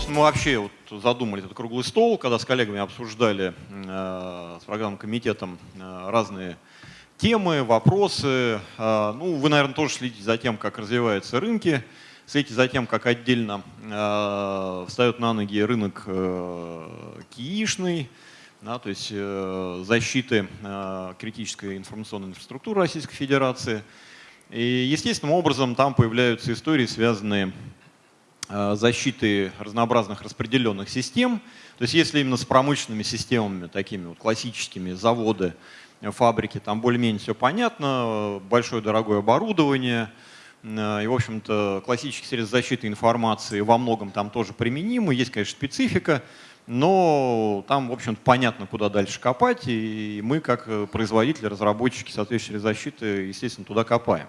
собственно, мы вообще вот задумали этот круглый стол, когда с коллегами обсуждали э, с программным комитетом э, разные темы, вопросы. Э, ну, вы, наверное, тоже следите за тем, как развиваются рынки, следите за тем, как отдельно э, встает на ноги рынок э, киишный, да, то есть э, защиты э, критической информационной инфраструктуры Российской Федерации. И естественным образом там появляются истории, связанные защиты разнообразных распределенных систем. То есть если именно с промышленными системами, такими вот классическими, заводы, фабрики, там более-менее все понятно, большое дорогое оборудование, э, и, в общем-то, классические средства защиты информации во многом там тоже применимы. Есть, конечно, специфика, но там, в общем-то, понятно, куда дальше копать, и мы, как производители, разработчики соответствующей защиты, естественно, туда копаем.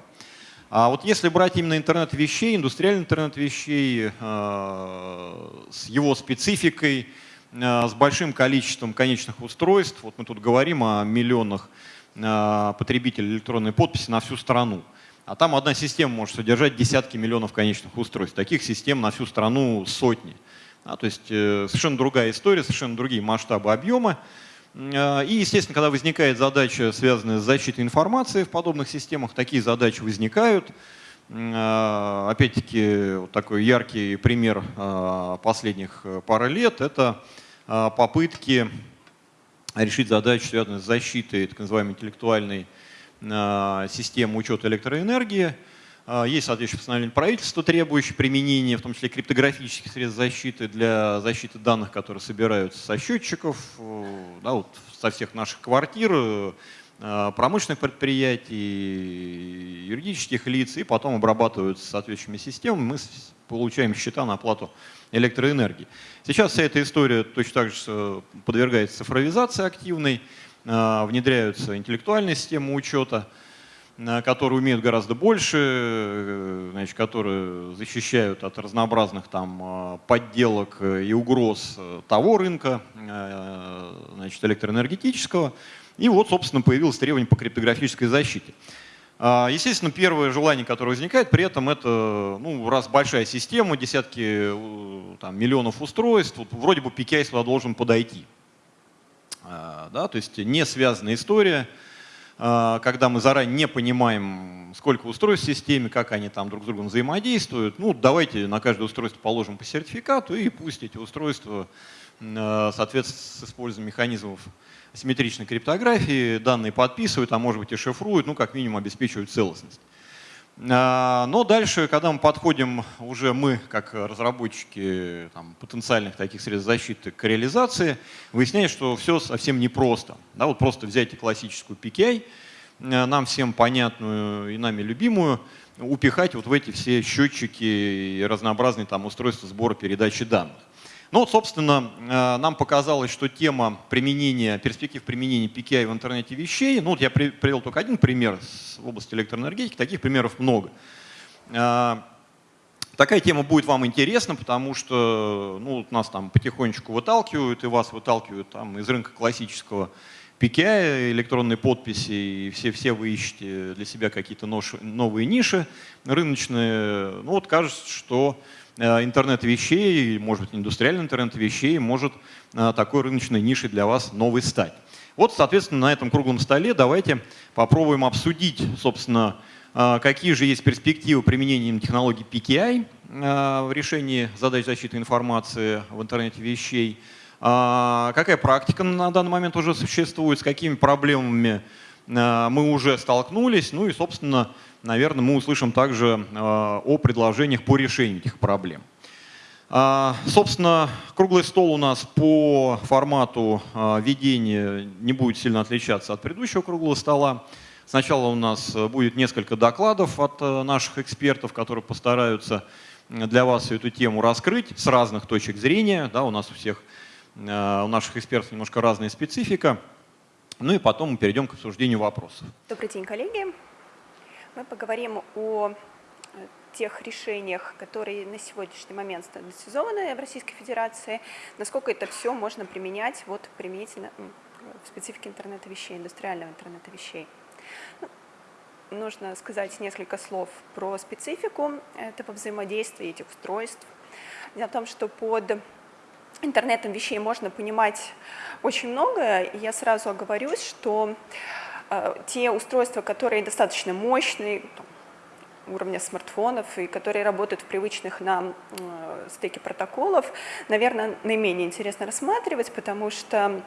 А вот если брать именно интернет вещей, индустриальный интернет вещей э, с его спецификой, э, с большим количеством конечных устройств, вот мы тут говорим о миллионах э, потребителей электронной подписи на всю страну, а там одна система может содержать десятки миллионов конечных устройств. Таких систем на всю страну сотни. А, то есть совершенно другая история, совершенно другие масштабы объема. Э, и, естественно, когда возникает задача, связанная с защитой информации в подобных системах, такие задачи возникают. Э, опять-таки, вот такой яркий пример э, последних пары лет – это попытки решить задачу, связанную с защитой так называемой интеллектуальной системы учета электроэнергии – а, есть соответствующее постановление правительства, требующее применения, в том числе криптографических средств защиты для защиты данных, которые собираются со счетчиков, э, да, вот со всех наших квартир, э, промышленных предприятий, юридических лиц, и потом обрабатываются соответствующими системами, мы получаем счета на оплату электроэнергии. Сейчас вся эта история точно так же э, подвергается цифровизации активной, внедряются интеллектуальные системы учета, которые умеют гораздо больше, э, значит, которые защищают от разнообразных там э, подделок и угроз э, того рынка, значит, электроэнергетического. И вот, собственно, появилось требование по криптографической защите. А, естественно, первое желание, которое возникает, при этом это, ну, раз большая система, десятки там, миллионов устройств, вот, вроде бы PKI сюда должен подойти. А, да, то есть не связанная история, когда мы заранее не понимаем, сколько устройств в системе, как они там друг с другом взаимодействуют, ну давайте на каждое устройство положим по сертификату и пусть эти устройства, а, соответственно, с использованием механизмов асимметричной криптографии данные подписывают, а может быть и шифруют, ну как минимум обеспечивают целостность. А, но дальше, когда мы подходим уже мы, как разработчики там, потенциальных таких средств защиты к реализации, выясняется, что все совсем непросто. Да, вот просто взять классическую PKI, э, нам всем понятную и нами любимую, упихать вот в эти все счетчики и разнообразные там устройства сбора передачи данных. Ну вот, собственно, э, нам показалось, что тема применения, перспектив применения PKI в интернете вещей, ну вот я привел только один пример в области электроэнергетики, таких примеров много. Э, такая тема будет вам интересна, потому что ну, нас там потихонечку выталкивают, и вас выталкивают там, из рынка классического PKI, электронной подписи, и все, все вы ищете для себя какие-то новые ниши рыночные. Ну вот кажется, что интернет вещей, может быть, индустриальный интернет вещей может э, такой рыночной нишей для вас новый стать. Вот, соответственно, на этом круглом столе давайте попробуем обсудить, собственно, э, какие же есть перспективы применения технологий PKI в решении задач защиты информации в интернете вещей, какая практика на данный момент уже существует, с какими проблемами мы уже столкнулись, ну и, собственно, наверное, мы услышим также э, о предложениях по решению этих проблем. А, собственно, круглый стол у нас по формату э, ведения не будет сильно отличаться от предыдущего круглого стола. Сначала у нас будет несколько докладов от э, наших экспертов, которые постараются для вас эту тему раскрыть с разных точек зрения. Да, у нас у всех, у наших экспертов немножко разная специфика. Ну и потом мы перейдем к обсуждению вопросов. Добрый день, коллеги. Мы поговорим о э, тех решениях, которые на сегодняшний момент стандартизованы в Российской Федерации, насколько это все можно применять вот применительно в специфике интернета вещей, индустриального интернета вещей. Ну, нужно сказать несколько слов про специфику этого взаимодействия этих устройств. Дело в том, что под интернетом вещей можно понимать очень многое, я сразу оговорюсь, что те устройства, которые достаточно мощные, уровня смартфонов и которые работают в привычных нам э, стеке протоколов, наверное, наименее интересно рассматривать, потому что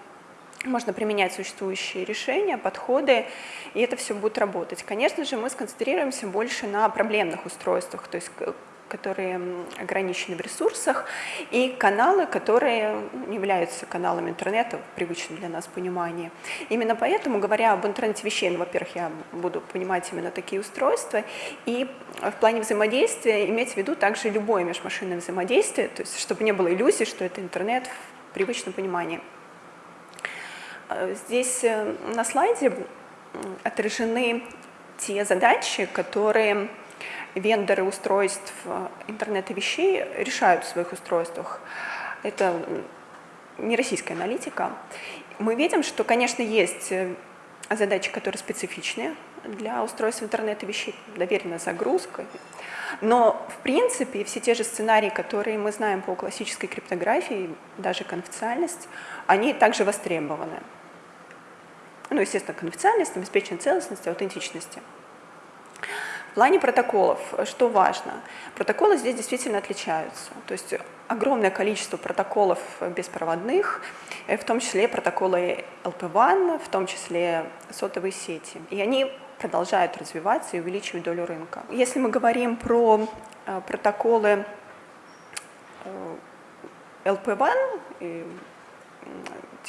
можно применять существующие решения, подходы, и это все будет работать. Конечно же, мы сконцентрируемся больше на проблемных устройствах, то есть которые ограничены в ресурсах, и каналы, которые не являются каналами интернета в привычном для нас понимании. Именно поэтому, говоря об интернете вещей, ну, во-первых, я буду понимать именно такие устройства, и в плане взаимодействия иметь в виду также любое межмашинное взаимодействие, то есть чтобы не было иллюзий, что это интернет в привычном понимании. Э, здесь э, на слайде отражены те задачи, которые вендоры устройств э, интернета вещей решают в своих устройствах. Это не российская аналитика. Мы видим, что, конечно, есть э, задачи, которые специфичные для устройств интернета вещей, доверенная загрузка. Но, в принципе, все те же сценарии, которые мы знаем по классической криптографии, даже конфиденциальность, они также востребованы. Ну, естественно, конфиденциальность, обеспечение целостности, аутентичности. В плане протоколов, что важно? Протоколы здесь действительно отличаются. То есть огромное количество протоколов беспроводных, э, в том числе протоколы LP1, в том числе сотовые сети. И они продолжают развиваться и увеличивать долю рынка. Если мы говорим про э, протоколы LP1,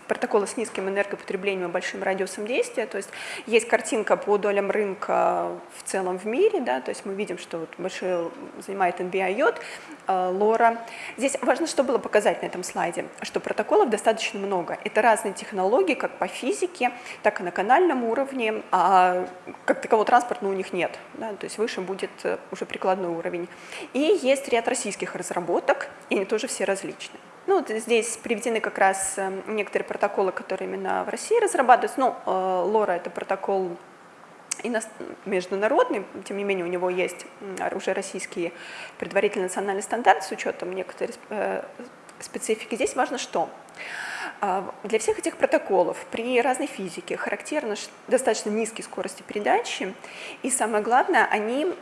протоколы с низким энергопотреблением и большим радиусом действия, то есть есть картинка по долям рынка в целом в мире, да, то есть мы видим, что вот большой занимает NBI йод, э, лора. Здесь важно, что было показать на этом слайде, что протоколов достаточно много. Это разные технологии, как по физике, так и на канальном уровне, а как такового транспорта у них нет, да, то есть выше будет э, уже прикладной уровень. И есть ряд российских разработок, и они тоже все различные. Ну, вот здесь приведены как раз э, некоторые протоколы, которые именно в России разрабатываются. Ну, ЛОРА — это протокол международный, тем не менее у него есть уже российский предварительный национальный стандарт с учетом некоторой э, специфики. Здесь важно что? А, для всех этих протоколов при разной физике характерны достаточно низкие скорости передачи, и самое главное, они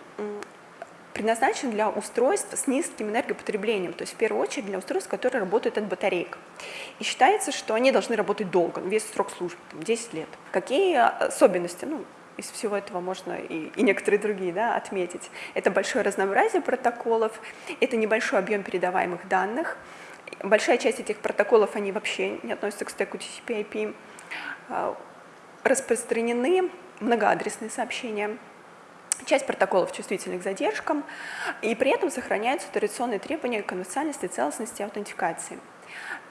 предназначен для устройств с низким энергопотреблением, то есть в первую очередь для устройств, которые работают от батареек. И считается, что они должны работать долго, весь срок службы, там, 10 лет. Какие особенности? Ну, из всего этого можно и, и некоторые другие да, отметить. Это большое разнообразие протоколов, это небольшой объем передаваемых данных. Большая часть этих протоколов, они вообще не относятся к стеку TCP/IP. А, распространены многоадресные сообщения, Часть протоколов чувствительны к задержкам, и при этом сохраняются традиционные требования конфиденциальности, целостности и аутентификации.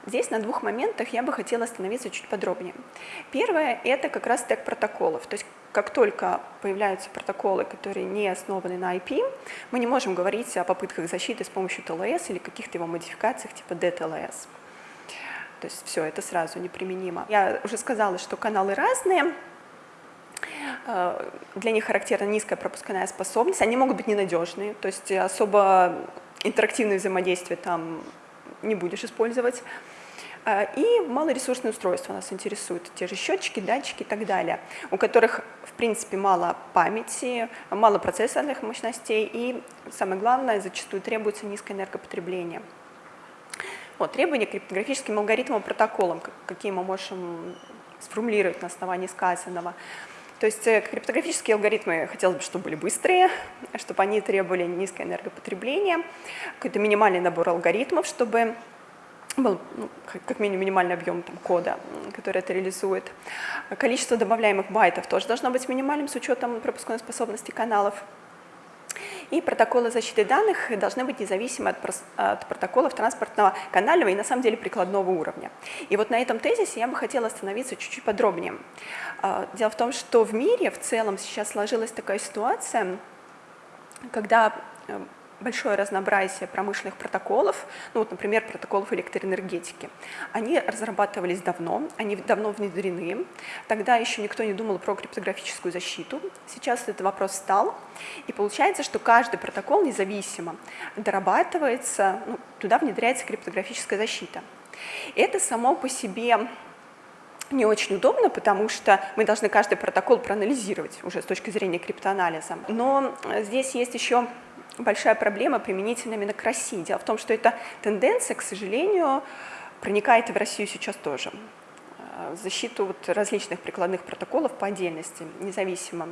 Здесь на двух моментах я бы хотела остановиться чуть подробнее. Первое – это как раз стек протоколов. То есть как только появляются протоколы, которые не основаны на IP, мы не можем говорить о попытках защиты с помощью TLS или каких-то его модификациях типа DTLS. То есть все это сразу неприменимо. Я уже сказала, что каналы разные, для них характерна низкая пропускная способность, они могут быть ненадежные, то есть особо интерактивное взаимодействие там не будешь использовать. Э, и малоресурсные устройства нас интересуют, те же счетчики, датчики и так далее, у которых, в принципе, мало памяти, мало процессорных мощностей и, самое главное, зачастую требуется низкое энергопотребление. Вот, требования к криптографическим алгоритмам и протоколам, какие мы можем сформулировать на основании сказанного. То есть э, криптографические алгоритмы хотелось бы, чтобы были быстрые, чтобы они требовали низкое энергопотребление, какой-то минимальный набор алгоритмов, чтобы был ну, как минимум минимальный объем там, кода, который это реализует. Количество добавляемых байтов тоже должно быть минимальным с учетом пропускной способности каналов. И протоколы защиты данных должны быть независимы от, от протоколов транспортного канального и на самом деле прикладного уровня. И вот на этом тезисе я бы хотела остановиться чуть-чуть подробнее. А, дело в том, что в мире в целом сейчас сложилась такая ситуация, когда э, большое разнообразие промышленных протоколов, ну вот, например, протоколов электроэнергетики. Они разрабатывались давно, они давно внедрены. Тогда еще никто не думал про криптографическую защиту. Сейчас этот вопрос стал. И получается, что каждый протокол независимо дорабатывается, ну, туда внедряется криптографическая защита. Это само по себе не очень удобно, потому что мы должны каждый протокол проанализировать уже с точки зрения криптоанализа. Но здесь есть еще большая проблема применительно именно к России. Дело в том, что эта тенденция, к сожалению, проникает и в Россию сейчас тоже. Э, защиту вот различных прикладных протоколов по отдельности, независимо.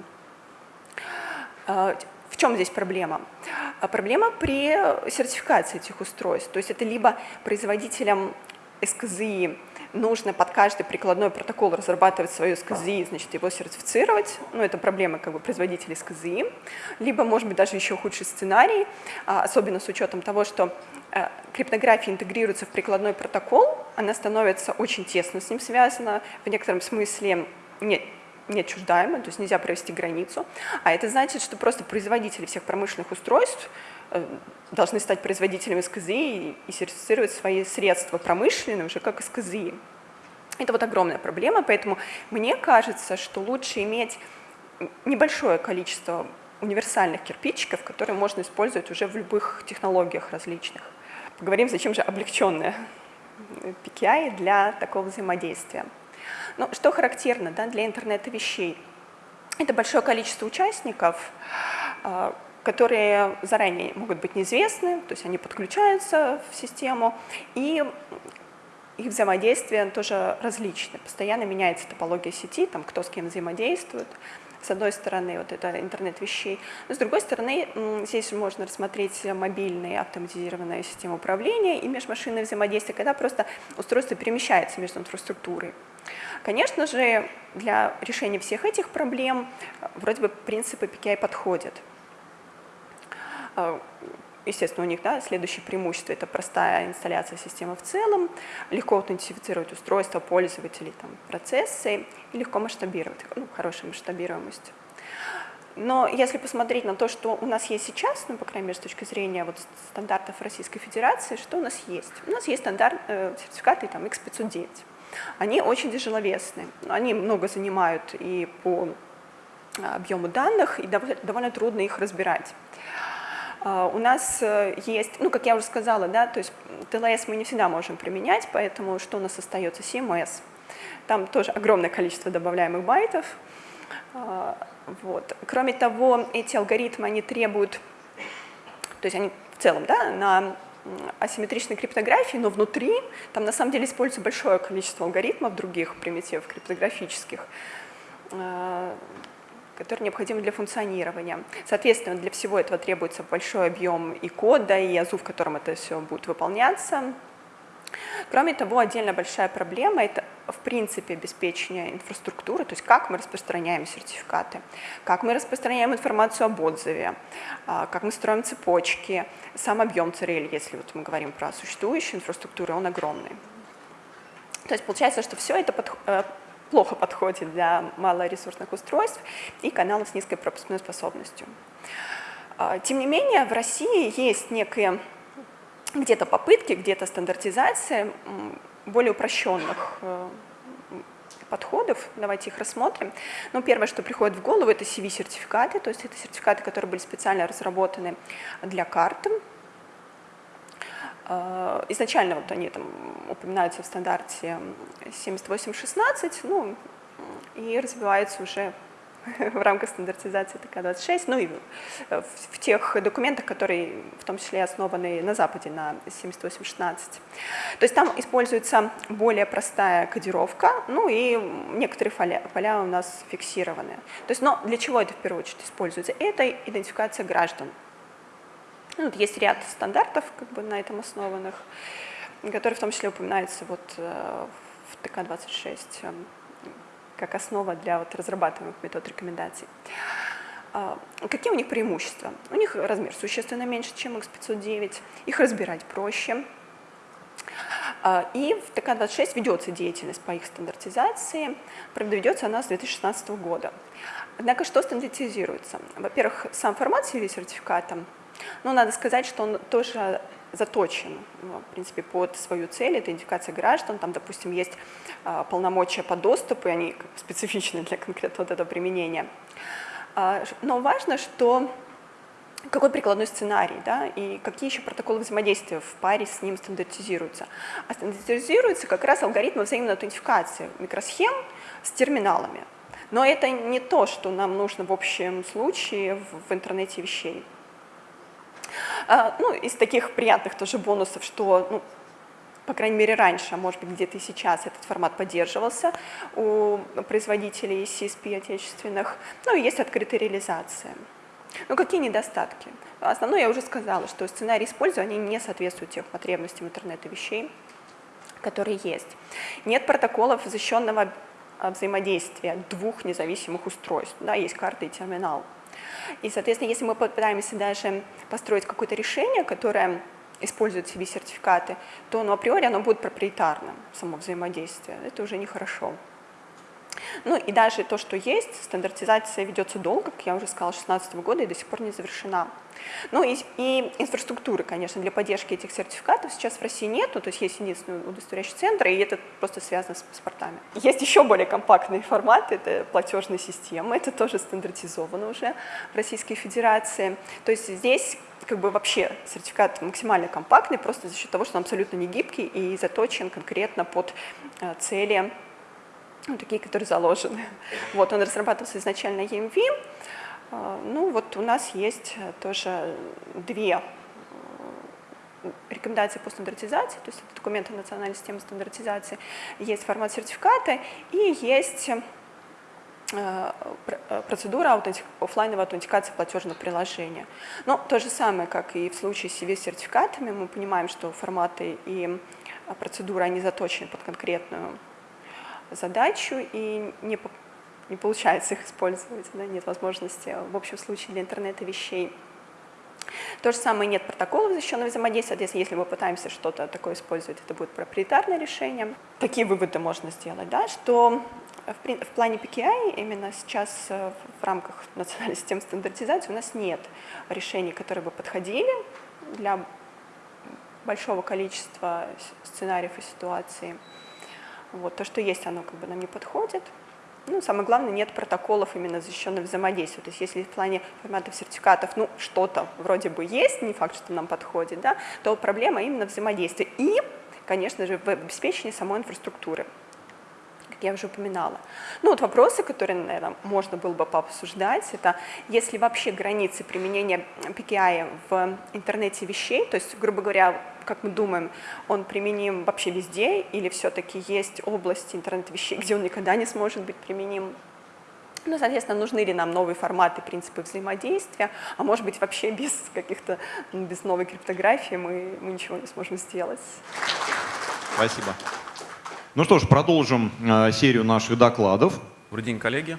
Э, в чем здесь проблема? Э, проблема при сертификации этих устройств. То есть это либо производителям СКЗИ нужно под каждый прикладной протокол разрабатывать свое СКЗИ, значит, его сертифицировать. Ну, это проблема как бы производителей СКЗИ. Либо, может быть, даже еще худший сценарий, а, особенно с учетом того, что э, криптография интегрируется в прикладной протокол, она становится очень тесно с ним связана, в некотором смысле нет, неотчуждаемо, то есть нельзя провести границу. А это значит, что просто производители всех промышленных устройств должны стать производителями СКЗИ и сертифицировать свои средства промышленные уже как СКЗИ. Это вот огромная проблема, поэтому мне кажется, что лучше иметь небольшое количество универсальных кирпичиков, которые можно использовать уже в любых технологиях различных. Поговорим, зачем же облегченная PKI для такого взаимодействия. Ну, что характерно да, для интернета вещей? Это большое количество участников, а, которые заранее могут быть неизвестны, то есть они подключаются в систему, и их взаимодействие тоже различны. Постоянно меняется топология сети, там, кто с кем взаимодействует. С одной стороны, вот это интернет вещей. Но с другой стороны, здесь можно рассмотреть мобильные автоматизированные системы управления и межмашинное взаимодействие, когда просто устройство перемещается между инфраструктурой. Конечно же, для решения всех этих проблем вроде бы принципы PKI подходят. А, естественно, у них да, следующее преимущество – это простая инсталляция системы в целом, легко аутентифицировать устройства пользователей, там, процессы и легко масштабировать, ну, хорошая масштабируемость. Но если посмотреть на то, что у нас есть сейчас, ну, по крайней мере, с точки зрения вот, стандартов Российской Федерации, что у нас есть? У нас есть стандарт, э, сертификаты там, X509. Они очень тяжеловесные, они много занимают и по объему данных, и довольно трудно их разбирать. А, у нас э, есть, ну, как я уже сказала, да, то есть ТЛС мы не всегда можем применять, поэтому что у нас остается? CMS. Там тоже огромное количество добавляемых байтов. А, вот. Кроме того, эти алгоритмы, они требуют, то есть они в целом, да, на асимметричной криптографии, но внутри там на самом деле используется большое количество алгоритмов других примитивов криптографических, а, которые необходимы для функционирования. Соответственно, для всего этого требуется большой объем и кода, и язу, в котором это все будет выполняться. Кроме того, отдельно большая проблема – это, в принципе, обеспечение инфраструктуры, то есть как мы распространяем сертификаты, как мы распространяем информацию об отзыве, а, как мы строим цепочки, сам объем CRL, если вот мы говорим про существующую инфраструктуру, он огромный. То есть получается, что все это э, плохо подходит для малоресурсных устройств и каналов с низкой пропускной способностью. А, тем не менее, в России есть некие где-то попытки, где-то стандартизация более упрощенных э, подходов. Давайте их рассмотрим. Ну, первое, что приходит в голову, это CV-сертификаты, то есть это сертификаты, которые были специально разработаны для карты, изначально вот они там упоминаются в стандарте 7816, ну, и развиваются уже в рамках стандартизации ТК-26, ну и в тех документах, которые в том числе основаны на Западе на 7816. То есть там используется более простая кодировка, ну и некоторые поля, поля у нас фиксированы. То есть, но для чего это в первую очередь используется? Это идентификация граждан. Ну, есть ряд стандартов как бы, на этом основанных, которые в том числе упоминаются вот, э, в ТК-26 э, как основа для вот, разрабатываемых метод рекомендаций. А, какие у них преимущества? У них размер существенно меньше, чем X509, их разбирать проще. А, и в ТК-26 ведется деятельность по их стандартизации, правда, ведется она с 2016 года. Однако что стандартизируется? Во-первых, сам формат CV-сертификата Но надо сказать, что он тоже заточен, ну, в принципе, под свою цель, это идентификация граждан, там, допустим, есть а, полномочия по доступу, и они специфичны для конкретно вот этого применения. А, но важно, что какой прикладной сценарий, да, и какие еще протоколы взаимодействия в паре с ним стандартизируются. А стандартизируются как раз алгоритмы взаимной аутентификации микросхем с терминалами. Но это не то, что нам нужно в общем случае в интернете вещей. А, ну, из таких приятных тоже бонусов, что, ну, по крайней мере, раньше, а может быть, где-то и сейчас этот формат поддерживался у производителей CSP отечественных. Ну, и есть открытая реализация. Ну, какие недостатки? Основное я уже сказала, что сценарий использования не соответствует тех потребностям интернета вещей, которые есть. Нет протоколов защищенного взаимодействия двух независимых устройств. Да, есть карта и терминал. И, соответственно, если мы попытаемся даже построить какое-то решение, которое использует себе сертификаты, то ну, априори оно будет проприетарным, само взаимодействие. Это уже нехорошо. Ну и даже то, что есть, стандартизация ведется долго, как я уже сказала, с 2016 года и до сих пор не завершена. Ну и, и инфраструктуры, конечно, для поддержки этих сертификатов сейчас в России нету, то есть есть единственный удостоверяющий центр, и это просто связано с паспортами. Есть еще более компактные форматы, это платежные системы, это тоже стандартизовано уже в Российской Федерации. То есть здесь как бы вообще сертификат максимально компактный, просто за счет того, что он абсолютно не гибкий и заточен конкретно под э, цели ну, такие, которые заложены. Вот, он разрабатывался изначально EMV. А, ну, вот у нас есть тоже две э, рекомендации по стандартизации, то есть это документы национальной системы стандартизации, есть формат сертификата и есть э, э, процедура офлайновой аутентикации платежного приложения. Но то же самое, как и в случае с CV-сертификатами, мы понимаем, что форматы и процедуры, они заточены под конкретную задачу, и не, не получается их использовать, да, нет возможности в общем случае для интернета вещей. То же самое нет протоколов защищенного взаимодействия, соответственно, если мы пытаемся что-то такое использовать, это будет проприетарное решение. Такие выводы можно сделать, да, что в, в плане PKI именно сейчас э, в рамках национальной системы стандартизации у нас нет решений, которые бы подходили для большого количества сценариев и ситуаций. Вот, то, что есть, оно как бы нам не подходит. Ну, самое главное, нет протоколов именно защищенного взаимодействия. То есть если в плане форматов сертификатов, ну, что-то вроде бы есть, не факт, что нам подходит, да, то проблема именно взаимодействия. И, конечно же, в обеспечении самой инфраструктуры я уже упоминала. Ну вот вопросы, которые, наверное, можно было бы пообсуждать, это если вообще границы применения PKI в интернете вещей, то есть, грубо говоря, как мы думаем, он применим вообще везде, или все-таки есть области интернет-вещей, где он никогда не сможет быть применим ну, соответственно, нужны ли нам новые форматы, принципы взаимодействия, а может быть вообще без каких-то, без новой криптографии мы, мы ничего не сможем сделать. Спасибо. Ну что ж, продолжим э, серию наших докладов. Добрый день, коллеги.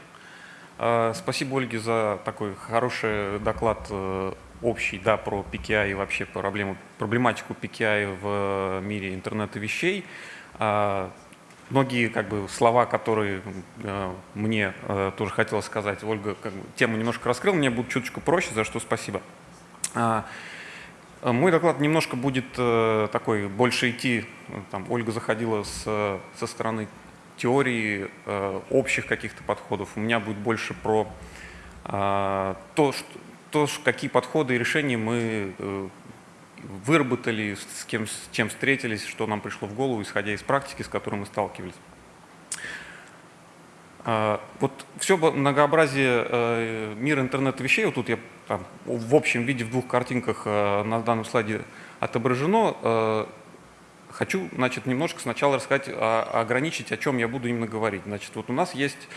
Э, спасибо Ольге за такой хороший доклад э, общий да, про PKI и вообще проблему, проблематику PKI в мире интернета вещей. Многие как бы, слова, которые мне тоже хотелось сказать, Ольга как бы, тему немножко раскрыл, мне будет чуточку проще, за что спасибо. Э, мой доклад немножко будет э, такой, больше идти, э, там, Ольга заходила с, со стороны теории, общих каких-то подходов. У меня будет больше про то, что, то, какие подходы и решения мы выработали, с, кем, с чем встретились, что нам пришло в голову, исходя из практики, с которой мы сталкивались. Вот все многообразие мира интернета вещей, вот тут я там, в общем виде в двух картинках э, на данном слайде отображено. Э, хочу значит, немножко сначала рассказать, ограничить, о чем я буду именно говорить. Значит, вот у нас есть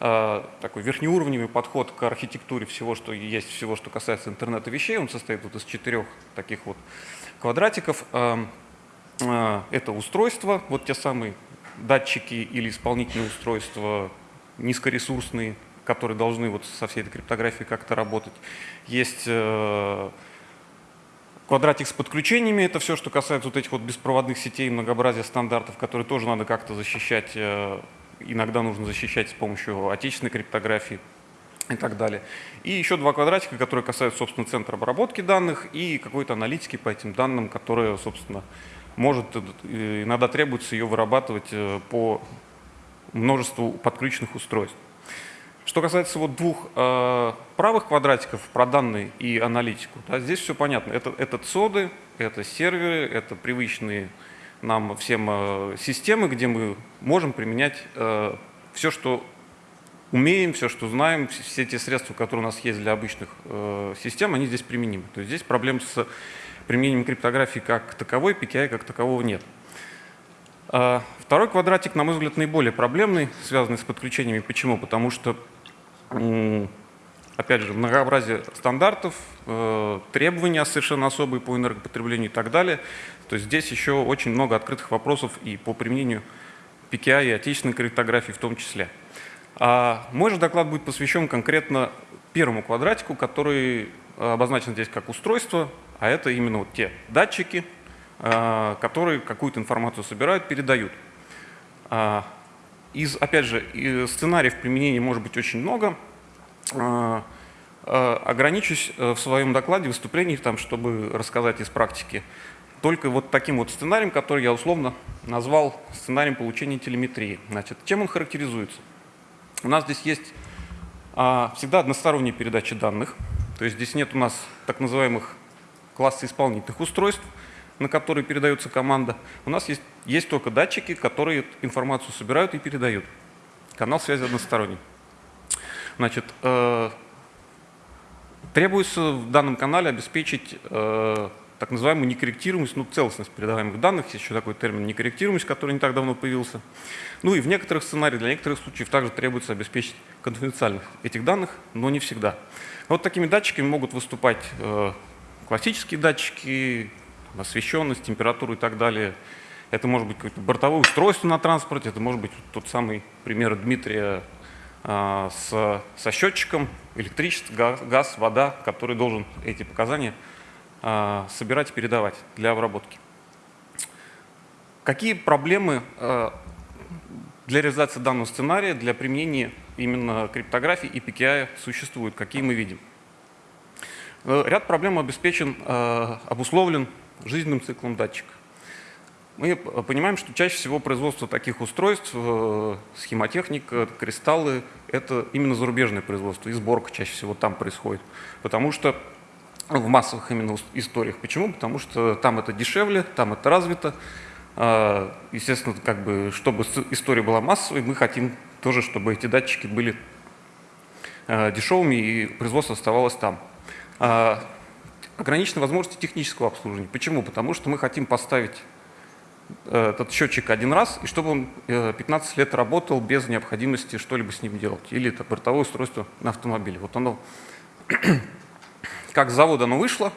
э, такой верхнеуровневый подход к архитектуре всего, что есть, всего, что касается интернета вещей. Он состоит вот из четырех таких вот квадратиков. Это устройства, вот те самые датчики или исполнительные устройства, низкоресурсные, которые должны вот со всей этой криптографией как-то работать. Есть э, квадратик с подключениями, это все, что касается вот этих вот беспроводных сетей, многообразия стандартов, которые тоже надо как-то защищать. Э, иногда нужно защищать с помощью отечественной криптографии. и так далее. И еще два квадратика, которые касаются, собственно, центра обработки данных и какой-то аналитики по этим данным, которая, собственно, может, э, иногда требуется ее вырабатывать по множеству подключенных устройств. Что касается вот двух э, правых квадратиков про данные и аналитику, да, здесь все понятно. Это, это ЦОДы, это серверы, это привычные нам всем э, системы, где мы можем применять э, все, что умеем, все, что знаем, все те средства, которые у нас есть для обычных э, систем, они здесь применимы. То есть здесь проблем с применением криптографии как таковой, PKI как такового нет. А второй квадратик, на мой взгляд, наиболее проблемный, связанный с подключениями. Почему? Потому что, опять же, многообразие стандартов, э, требования совершенно особые по энергопотреблению и так далее. То есть здесь еще очень много открытых вопросов и по применению PKI и отечественной криптографии в том числе. А мой же доклад будет посвящен конкретно первому квадратику, который обозначен здесь как устройство, а это именно вот те датчики, которые какую-то информацию собирают, передают. А, из, опять же, сценариев применения может быть очень много. А, ограничусь э, в своем докладе, выступлении, там, чтобы рассказать из практики, только вот таким вот сценарием, который я условно назвал сценарием получения телеметрии. Значит, чем он характеризуется? У нас здесь есть всегда односторонняя передача данных, то есть здесь нет у нас так называемых класса исполнительных устройств, на которые передается команда. У нас есть, есть только датчики, которые информацию собирают и передают. Канал связи односторонний. Значит, э, требуется в данном канале обеспечить э, так называемую некорректируемость, ну, целостность передаваемых данных, есть еще такой термин некорректируемость, который не так давно появился. Ну и в некоторых сценариях, для некоторых случаев также требуется обеспечить конфиденциальность этих данных, но не всегда. Вот такими датчиками могут выступать э, классические датчики, освещенность, температуру и так далее. Это может быть какое-то бортовое устройство на транспорте, это может быть тот самый пример Дмитрия а, с, со счетчиком, электричество, газ, газ, вода, который должен эти показания а, собирать и передавать для обработки. Какие проблемы а, для реализации данного сценария, для применения именно криптографии и PKI существуют, какие мы видим? Э, ряд проблем обеспечен, э, обусловлен жизненным циклом датчика. Мы понимаем, что чаще всего производство таких устройств, э, схемотехника, кристаллы – это именно зарубежное производство, и сборка чаще всего там происходит. Потому что в массовых именно историях. Почему? Потому что там это дешевле, там это развито. Естественно, как бы, чтобы история была массовой, мы хотим тоже, чтобы эти датчики были дешевыми и производство оставалось там. Ограничены возможности технического обслуживания. Почему? Потому что мы хотим поставить э, этот счетчик один раз, и чтобы он 15 э, лет работал без необходимости что-либо с ним делать. Или это бортовое устройство на автомобиле. Вот оно, как с завода оно вышло,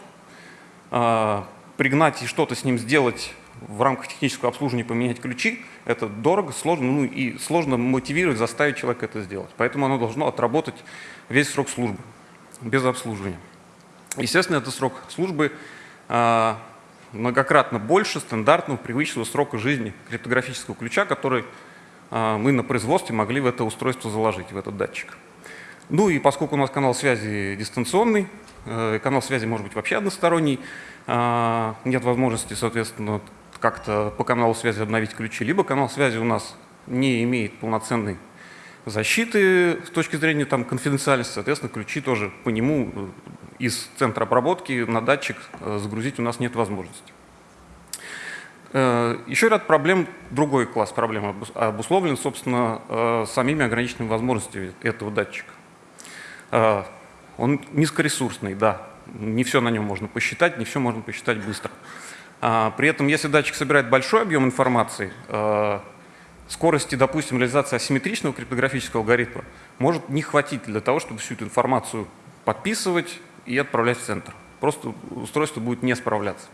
а, пригнать и что-то с ним сделать в рамках технического обслуживания, поменять ключи, это дорого, сложно, ну и сложно мотивировать, заставить человека это сделать. Поэтому оно должно отработать весь срок службы без обслуживания. Естественно, это срок службы а, многократно больше стандартного привычного срока жизни криптографического ключа, который а, мы на производстве могли в это устройство заложить, в этот датчик. Ну и поскольку у нас канал связи дистанционный, э, канал связи может быть вообще односторонний, а, нет возможности, соответственно, как-то по каналу связи обновить ключи, либо канал связи у нас не имеет полноценной защиты с точки зрения там, конфиденциальности, соответственно, ключи тоже по нему э, из центра обработки на датчик э, загрузить у нас нет возможности. Э, еще ряд проблем, другой класс проблем обусловлен, собственно, самими ограниченными возможностями этого датчика. Он низкоресурсный, да, не все на нем можно посчитать, не все можно посчитать быстро. При этом, если датчик собирает большой объем информации, скорости, допустим, реализации асимметричного криптографического алгоритма может не хватить для того, чтобы всю эту информацию подписывать и отправлять в центр. Просто устройство будет не справляться.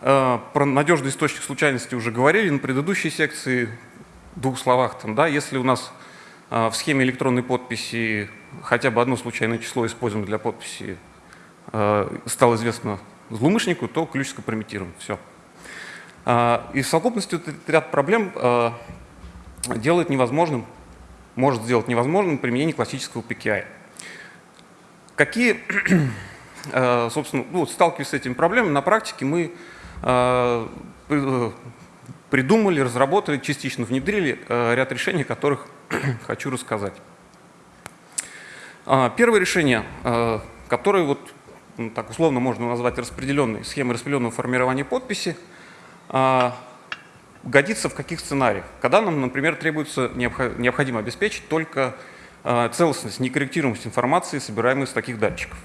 Э, про надежный источник случайности уже говорили на предыдущей секции, в двух словах. Там, да, если у нас э, в схеме электронной подписи хотя бы одно случайное число используем для подписи, э, стало известно злоумышленнику, то ключ скомпрометирован. Все. И в совокупности этот ряд проблем делает невозможным может сделать невозможным применение классического PKI. Какие, э, собственно, ну, сталкиваясь с этими проблемами, на практике мы э, придумали, разработали, частично внедрили ряд решений, о которых хочу рассказать. А, первое решение, которое вот, ну, так условно можно назвать распределенной схемой распределенного формирования подписи, годится в каких сценариях? Когда нам, например, требуется, необходимо обеспечить только а, целостность, некорректируемость информации, собираемой с таких датчиков.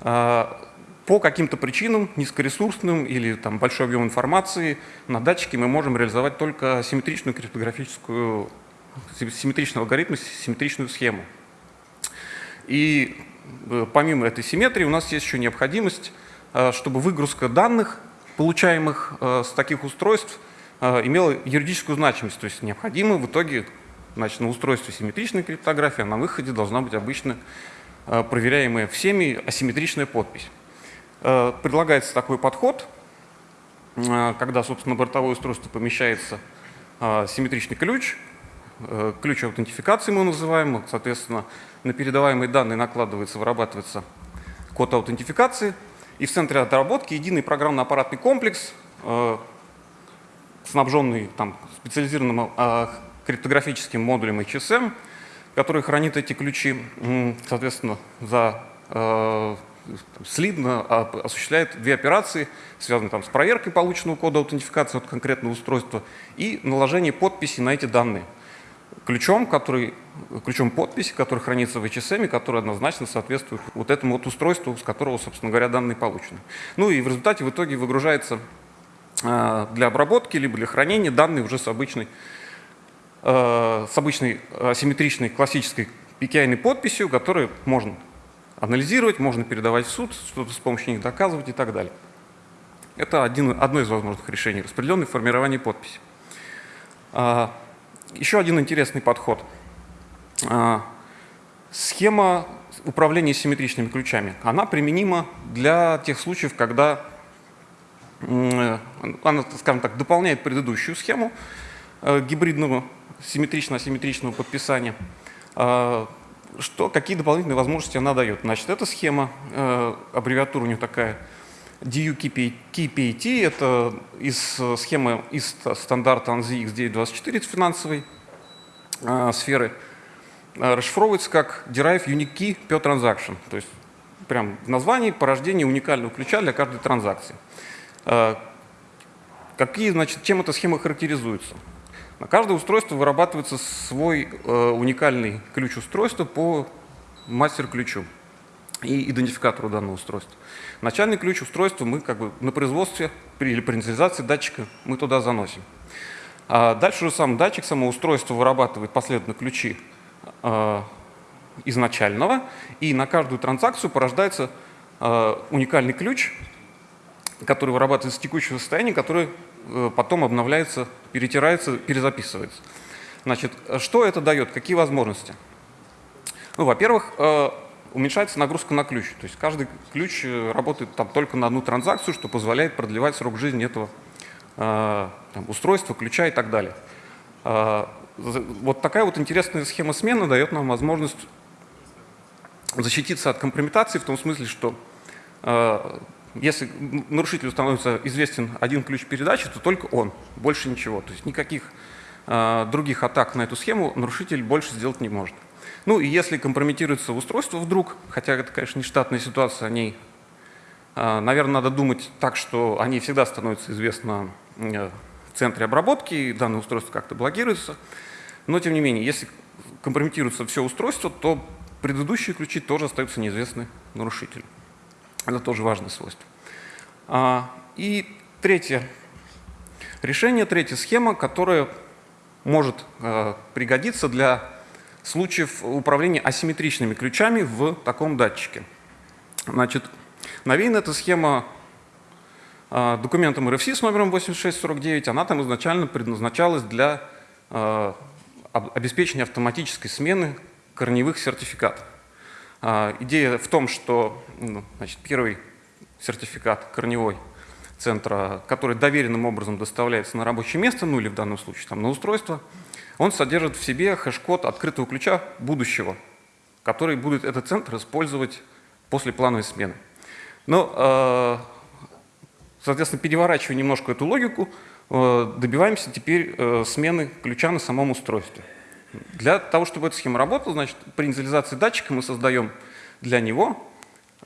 А, по каким-то причинам, низкоресурсным или там, большой объем информации, на датчике мы можем реализовать только симметричную криптографическую, симметричный алгоритм, симметричную схему. И э, помимо этой симметрии у нас есть еще необходимость, чтобы выгрузка данных, получаемых э, с таких устройств, имела юридическую значимость, то есть необходимо в итоге значит, на устройстве симметричной криптографии, а на выходе должна быть обычно а, проверяемая всеми асимметричная подпись. Предлагается такой подход, когда, собственно, бортовое устройство помещается симметричный ключ, ключ аутентификации мы называем, соответственно, на передаваемые данные накладывается, вырабатывается код аутентификации, и в центре отработки единый программно-аппаратный комплекс, снабженный там, специализированным э, криптографическим модулем HSM, который хранит эти ключи, соответственно, за э, слитно осуществляет две операции, связанные там, с проверкой полученного кода аутентификации от конкретного устройства и наложение подписи на эти данные. Ключом, который, ключом подписи, который хранится в HSM, который однозначно соответствует вот этому вот устройству, с которого, собственно говоря, данные получены. Ну и в результате в итоге выгружается Э, для обработки, либо для хранения данные уже с обычной, с обычной асимметричной классической PKI подписью, которую можно анализировать, можно передавать в суд, что-то с помощью них доказывать и так далее. Это один, одно из возможных решений, распределенное формирование подписи. А, еще один интересный подход. А, схема управления симметричными ключами. Она применима для тех случаев, когда Э, она, скажем так, дополняет предыдущую схему э, гибридного симметрично-асимметричного подписания. Э, что, какие дополнительные возможности она дает? Значит, эта схема, аббревиатура у нее такая, DUKPAT, это из схемы из стандарта ANSI X924 финансовой сферы, расшифровывается как Derive Unique Key per Transaction, то есть прям в названии порождение уникального ключа для каждой транзакции. Э, какие, значит, чем эта схема характеризуется? На каждое устройство вырабатывается свой э, уникальный ключ устройства по мастер-ключу и идентификатору данного устройства. Начальный ключ устройства мы как бы на производстве или при инициализации датчика мы туда заносим. А дальше уже сам датчик, само устройство вырабатывает последовательно ключи э, изначального, и на каждую транзакцию порождается э, уникальный ключ, который вырабатывается с текущего состояния, который потом обновляется, перетирается, перезаписывается. Значит, что это дает, какие возможности? Ну, во-первых, э, уменьшается нагрузка на ключ. То есть каждый ключ э, работает там только на одну транзакцию, что позволяет продлевать срок жизни этого там, устройства, ключа и так далее. Вот такая вот интересная схема смены дает нам возможность защититься от компрометации в том смысле, что если нарушителю становится известен один ключ передачи, то только он, больше ничего. То есть никаких э, других атак на эту схему нарушитель больше сделать не может. Ну и если компрометируется устройство вдруг, хотя это, конечно, не штатная ситуация, о ней, э, наверное, надо думать так, что они всегда становятся известны э, в центре обработки, и данное устройство как-то блокируется. Но, тем не менее, если компрометируется все устройство, то предыдущие ключи тоже остаются неизвестны нарушителю. Это тоже важное свойство. А, и третье решение, третья схема, которая может э, пригодиться для случаев управления асимметричными ключами в таком датчике. Значит, навеяна эта схема э, документом RFC с номером 8649. Она там изначально предназначалась для э, обеспечения автоматической смены корневых сертификатов. А, идея в том, что ну, значит, первый сертификат корневой центра, который доверенным образом доставляется на рабочее место, ну или в данном случае там, на устройство, он содержит в себе хэш-код открытого ключа будущего, который будет этот центр использовать после плановой смены. Но, э, соответственно, переворачивая немножко эту логику, э, добиваемся теперь э, смены ключа на самом устройстве. Для того, чтобы эта схема работала, значит, при инициализации датчика мы создаем для него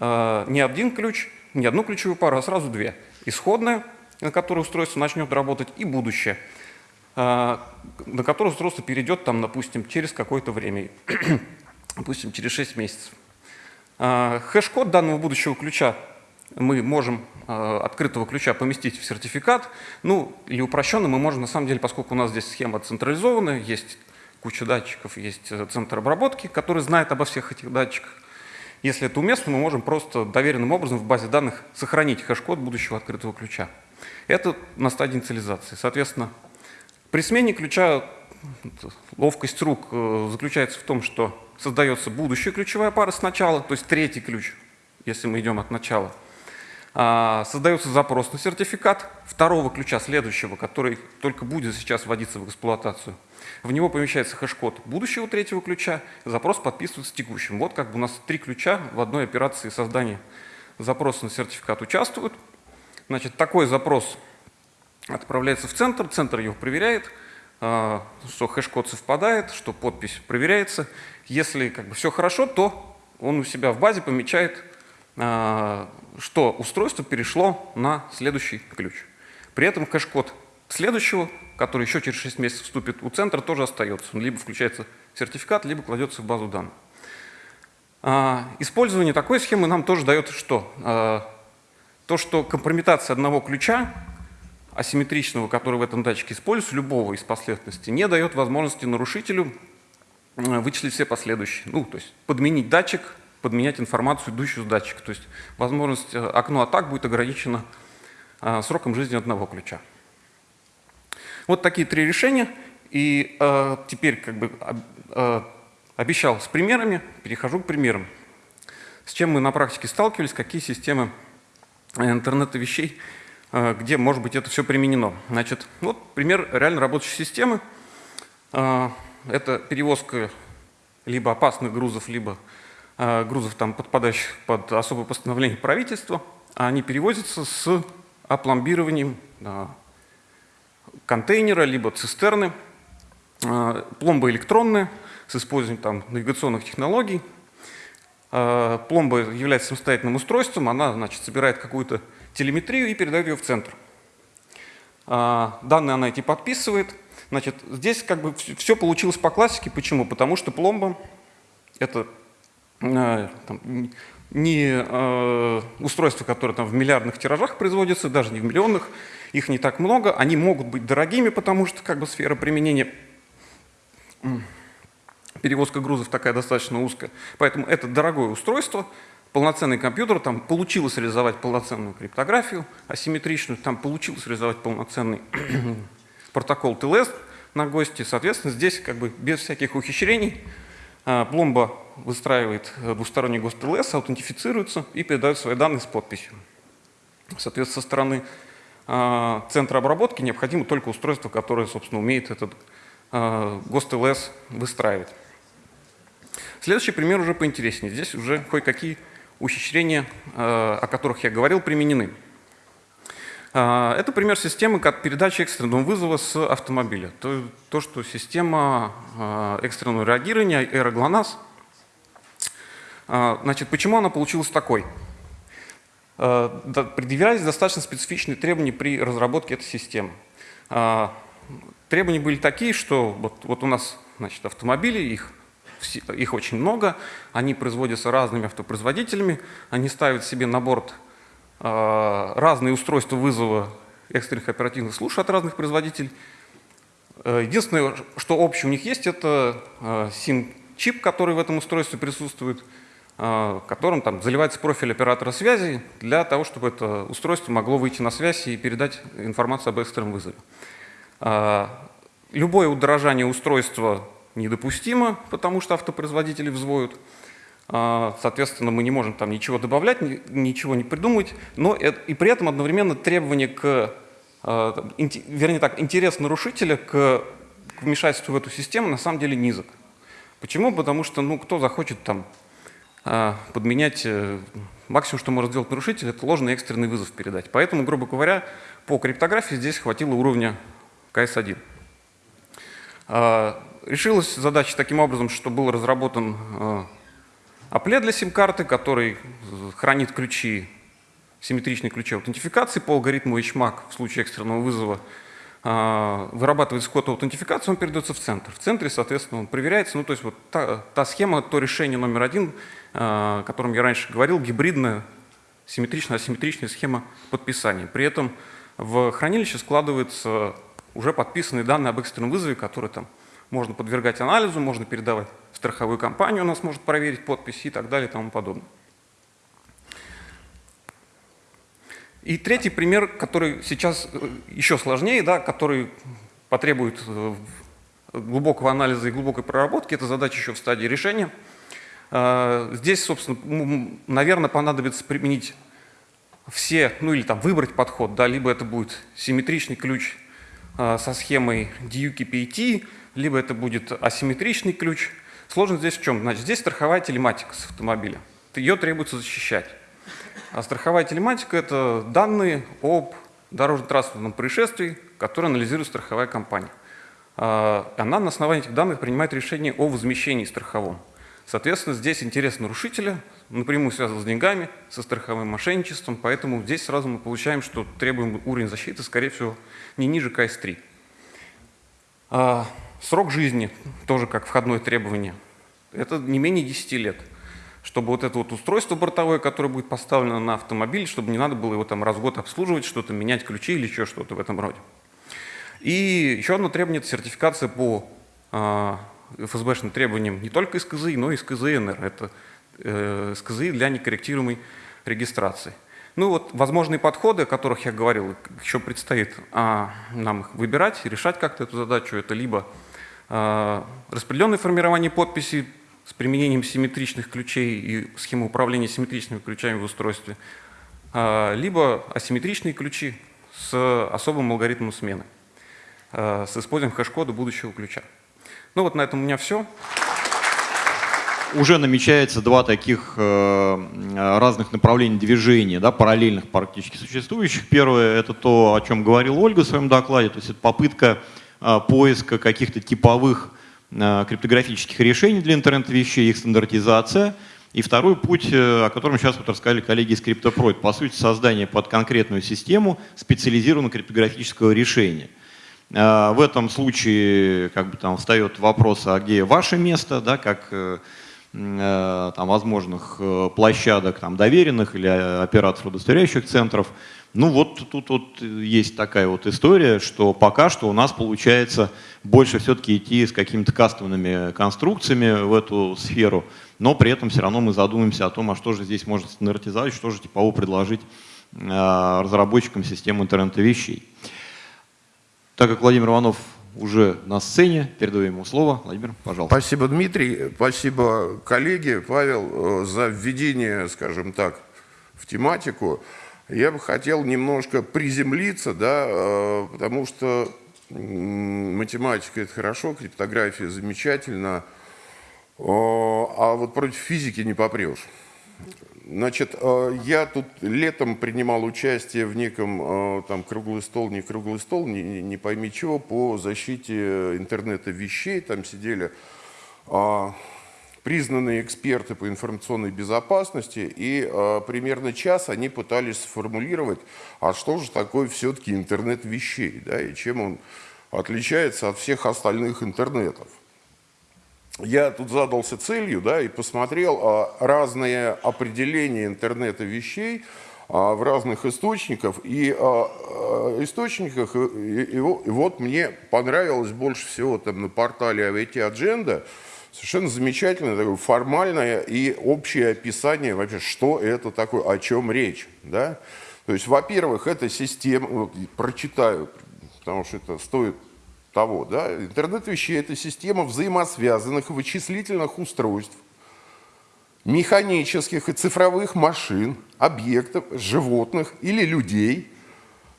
не один ключ, не одну ключевую пару, а сразу две. Исходная, на которой устройство начнет работать, и будущее, на которое устройство перейдет, там, допустим, через какое-то время, допустим, через 6 месяцев. Хэш-код данного будущего ключа мы можем э, открытого ключа поместить в сертификат. Ну, или упрощенно мы можем, на самом деле, поскольку у нас здесь схема централизованная, есть куча датчиков, есть э, центр обработки, который знает обо всех этих датчиках. Если это уместно, мы можем просто доверенным образом в базе данных сохранить хэш-код будущего открытого ключа. Это на стадии инициализации. Соответственно, при смене ключа ловкость рук э, заключается в том, что создается будущая ключевая пара сначала, то есть третий ключ, если мы идем от начала – создается запрос на сертификат второго ключа, следующего, который только будет сейчас вводиться в эксплуатацию. В него помещается хэш-код будущего третьего ключа, запрос подписывается текущим. Вот как бы у нас три ключа в одной операции создания запроса на сертификат участвуют. Значит, такой запрос отправляется в центр, центр его проверяет, а, что хэш-код совпадает, что подпись проверяется. Если как бы все хорошо, то он у себя в базе помечает а, что устройство перешло на следующий ключ. При этом хэш-код следующего, который еще через 6 месяцев вступит у центра, тоже остается. Он либо включается сертификат, либо кладется в базу данных. А, использование такой схемы нам тоже дает что? А, то, что компрометация одного ключа, асимметричного, который в этом датчике используется, любого из последовательностей, не дает возможности нарушителю вычислить все последующие. Ну, то есть подменить датчик подменять информацию, идущую с датчика. То есть возможность э, окно атак будет ограничено э, сроком жизни одного ключа. Вот такие три решения. И э, теперь как бы э, обещал с примерами, перехожу к примерам. С чем мы на практике сталкивались, какие системы интернета вещей, э, где может быть это все применено. Значит, вот пример реально работающей системы. Э, это перевозка либо опасных грузов, либо Э, грузов, там, подпадающих под особое постановление правительства, они перевозятся с опломбированием контейнера, либо цистерны, э, пломба электронная с использованием там, навигационных технологий. Э, пломба является самостоятельным устройством, она значит, собирает какую-то телеметрию и передает ее в центр. Данные она эти подписывает. Значит, здесь как бы все получилось по классике. Почему? Потому что пломба – это Э, там, не э, устройства, которые там в миллиардных тиражах производятся, даже не в миллионных, их не так много, они могут быть дорогими, потому что как бы сфера применения перевозка грузов такая достаточно узкая. Поэтому это дорогое устройство, полноценный компьютер, там получилось реализовать полноценную криптографию асимметричную, там получилось реализовать полноценный протокол ТЛС на гости. Соответственно, здесь как бы без всяких ухищрений э, пломба выстраивает э, двусторонний ГОСТ ЛС, аутентифицируется и передает свои данные с подписью. Соответственно, со стороны э, центра обработки необходимо только устройство, которое, собственно, умеет этот э, ГОСТ ЛС выстраивать. Следующий пример уже поинтереснее. Здесь уже кое-какие ухищрения, о которых я говорил, применены. Это пример системы как передачи экстренного вызова с автомобиля. То, то что система экстренного реагирования, аэроглонасс, а, значит, почему она получилась такой? А, предъявлялись достаточно специфичные требования при разработке этой системы. А, требования были такие, что вот, вот у нас значит, автомобили, их, их очень много, они производятся разными автопроизводителями, они ставят себе на борт разные устройства вызова экстренных оперативных служб от разных производителей. Единственное, что общее у них есть, это SIM-чип, который в этом устройстве присутствует – а, которым там заливается профиль оператора связи для того, чтобы это устройство могло выйти на связь и передать информацию об экстренном вызове. А, любое удорожание устройства недопустимо, потому что автопроизводители взвоют. А, соответственно, мы не можем там ничего добавлять, ничего не придумывать, но и при этом одновременно требование к, вернее так, интерес нарушителя к вмешательству в эту систему на самом деле низок. Почему? Потому что ну, кто захочет там а, подменять, э, максимум, что может сделать нарушитель, это ложный экстренный вызов передать. Поэтому, грубо говоря, по криптографии здесь хватило уровня КС-1. А, решилась задача таким образом, что был разработан а, Apple для сим-карты, который хранит ключи, симметричные ключи аутентификации по алгоритму HMAC в случае экстренного вызова а, вырабатывается код аутентификации, он передается в центр. В центре, соответственно, он проверяется. Ну, то есть вот та, та схема, то решение номер один, а, о котором я раньше говорил, гибридная, симметричная, асимметричная схема подписания. При этом в хранилище складываются уже подписанные данные об экстренном вызове, которые там можно подвергать анализу, можно передавать страховую компанию, у нас может проверить подписи и так далее и тому подобное. И третий пример, который сейчас э, еще сложнее, да, который потребует э, глубокого анализа и глубокой проработки, это задача еще в стадии решения. А, здесь, собственно, наверное, понадобится применить все, ну или там выбрать подход, да, либо это будет симметричный ключ со схемой DUKPT, либо это будет асимметричный ключ. Сложность здесь в чем? Значит, здесь страховая телематика с автомобиля. Ее требуется защищать. А страховая телематика – это данные об дорожно-транспортном происшествии, которые анализирует страховая компания. А, она на основании этих данных принимает решение о возмещении страховом. Соответственно, здесь интерес нарушителя напрямую связан с деньгами, со страховым мошенничеством, поэтому здесь сразу мы получаем, что требуемый уровень защиты, скорее всего, не ниже КС-3. А, срок жизни, тоже как входное требование, это не менее 10 лет – чтобы вот это вот устройство бортовое, которое будет поставлено на автомобиль, чтобы не надо было его там раз в год обслуживать, что-то менять ключи или еще что-то в этом роде. И еще одно требование – это сертификация по э, ФСБшным требованиям не только из КЗИ, но и из КЗНР. Это э, КЗИ для некорректируемой регистрации. Ну вот возможные подходы, о которых я говорил, еще предстоит а, нам их выбирать, решать как-то эту задачу. Это либо а, распределенное формирование подписей с применением симметричных ключей и схемы управления симметричными ключами в устройстве, а, либо асимметричные ключи с особым алгоритмом смены, а, с использованием хэш-кода будущего ключа. Ну вот на этом у меня все. Уже намечается два таких э, разных направления движения, да, параллельных практически существующих. Первое – это то, о чем говорил Ольга в своем докладе, то есть это попытка э, поиска каких-то типовых Э, криптографических решений для интернета вещей, их стандартизация. И второй путь, э, о котором сейчас вот рассказали коллеги из CryptoPro, это, по сути, создание под конкретную систему специализированного криптографического решения. Э, в этом случае как бы там встает вопрос, а где ваше место, да, как там, возможных площадок там, доверенных или операторов удостоверяющих центров. Ну вот тут вот есть такая вот история, что пока что у нас получается больше все-таки идти с какими-то кастомными конструкциями в эту сферу, но при этом все равно мы задумаемся о том, а что же здесь можно стандартизовать, что же типово предложить э, разработчикам системы интернета вещей. Так как Владимир Иванов уже на сцене, передаю ему слово. Владимир, пожалуйста. Спасибо, Дмитрий. Спасибо, коллеги. Павел, э, за введение, скажем так, в тематику. Я бы хотел немножко приземлиться, да, э, потому что математика – это хорошо, криптография – замечательно, а вот против физики не попрешь. Значит, э, я тут летом принимал участие в неком э, там круглый стол, не круглый стол, не, не пойми чего, по защите интернета вещей. Там сидели а, признанные эксперты по информационной безопасности, и э, примерно час они пытались сформулировать, а что же такое все-таки интернет вещей, да, и чем он отличается от всех остальных интернетов. Я тут задался целью да, и посмотрел а, разные определения интернета вещей а, в разных источниках. И а, а, источниках, и, и, и вот мне понравилось больше всего там, на портале IoT Agenda, Совершенно замечательное, такое формальное и общее описание вообще, что это такое, о чем речь. Да? То есть, во-первых, это система, вот, прочитаю, потому что это стоит того, да? интернет вещей – это система взаимосвязанных вычислительных устройств, механических и цифровых машин, объектов, животных или людей,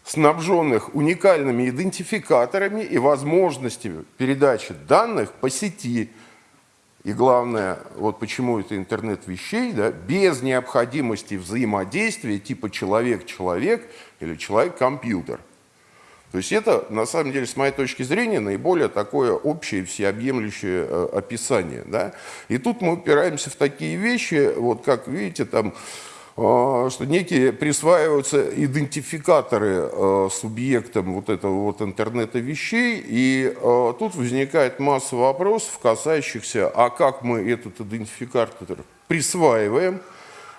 снабженных уникальными идентификаторами и возможностями передачи данных по сети. И главное, вот почему это интернет вещей, да, без необходимости взаимодействия типа человек-человек или человек-компьютер. То есть это, на самом деле, с моей точки зрения, наиболее такое общее, всеобъемлющее э, описание. Да? И тут мы упираемся в такие вещи, вот как видите, там, что некие присваиваются идентификаторы э, субъектам вот этого вот интернета вещей, и э, тут возникает масса вопросов, касающихся, а как мы этот идентификатор присваиваем,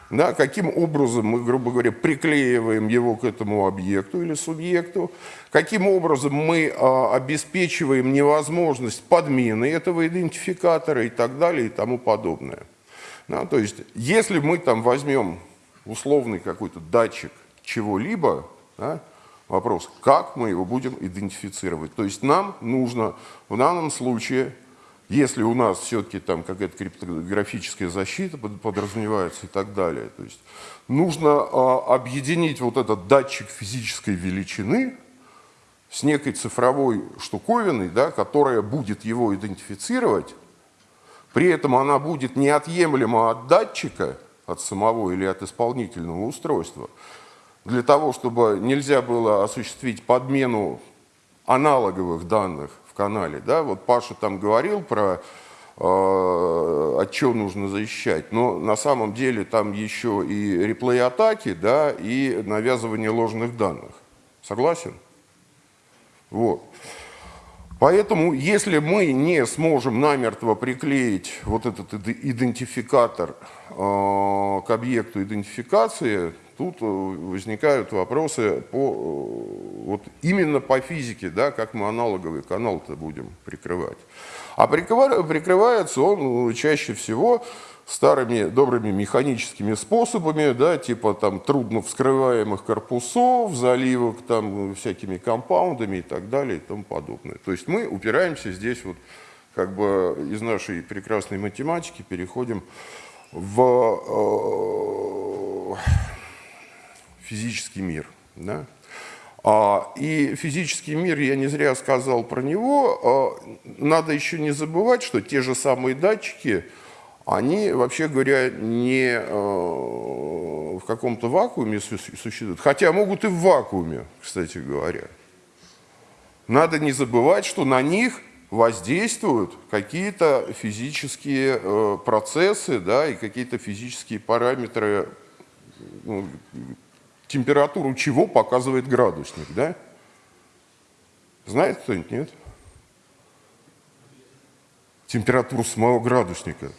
да, каким образом мы, грубо говоря, приклеиваем его к этому объекту или субъекту, каким образом мы а, обеспечиваем невозможность подмены этого идентификатора и так далее и тому подобное. Да, то есть, если мы там возьмем условный какой-то датчик чего-либо, да, вопрос, как мы его будем идентифицировать. То есть нам нужно в данном случае если у нас все-таки там какая-то криптографическая защита подразумевается и так далее, то есть нужно а, объединить вот этот датчик физической величины с некой цифровой штуковиной, да, которая будет его идентифицировать, при этом она будет неотъемлема от датчика, от самого или от исполнительного устройства, для того, чтобы нельзя было осуществить подмену аналоговых данных канале. Да? Вот Паша там говорил про э, от чего нужно защищать. Но на самом деле там еще и реплей-атаки, да, и навязывание ложных данных. Согласен? Вот. Поэтому, если мы не сможем намертво приклеить вот этот идентификатор к объекту идентификации, тут э, возникают вопросы по, э, вот именно по физике, да, как мы аналоговый канал-то будем прикрывать. А прикрывается он чаще всего старыми добрыми механическими способами, да, типа там трудно вскрываемых корпусов, заливок там всякими компаундами и так далее и тому подобное. То есть мы упираемся здесь вот как бы из нашей прекрасной математики переходим в э, физический мир. Да? А, и физический мир, я не зря сказал про него, а, надо еще не забывать, что те же самые датчики, они, вообще говоря, не а, в каком-то вакууме существуют, хотя могут и в вакууме, кстати говоря. Надо не забывать, что на них воздействуют какие-то физические э, процессы да, и какие-то физические параметры ну, температуру чего показывает градусник, да? Знает кто-нибудь, нет? Температуру самого градусника.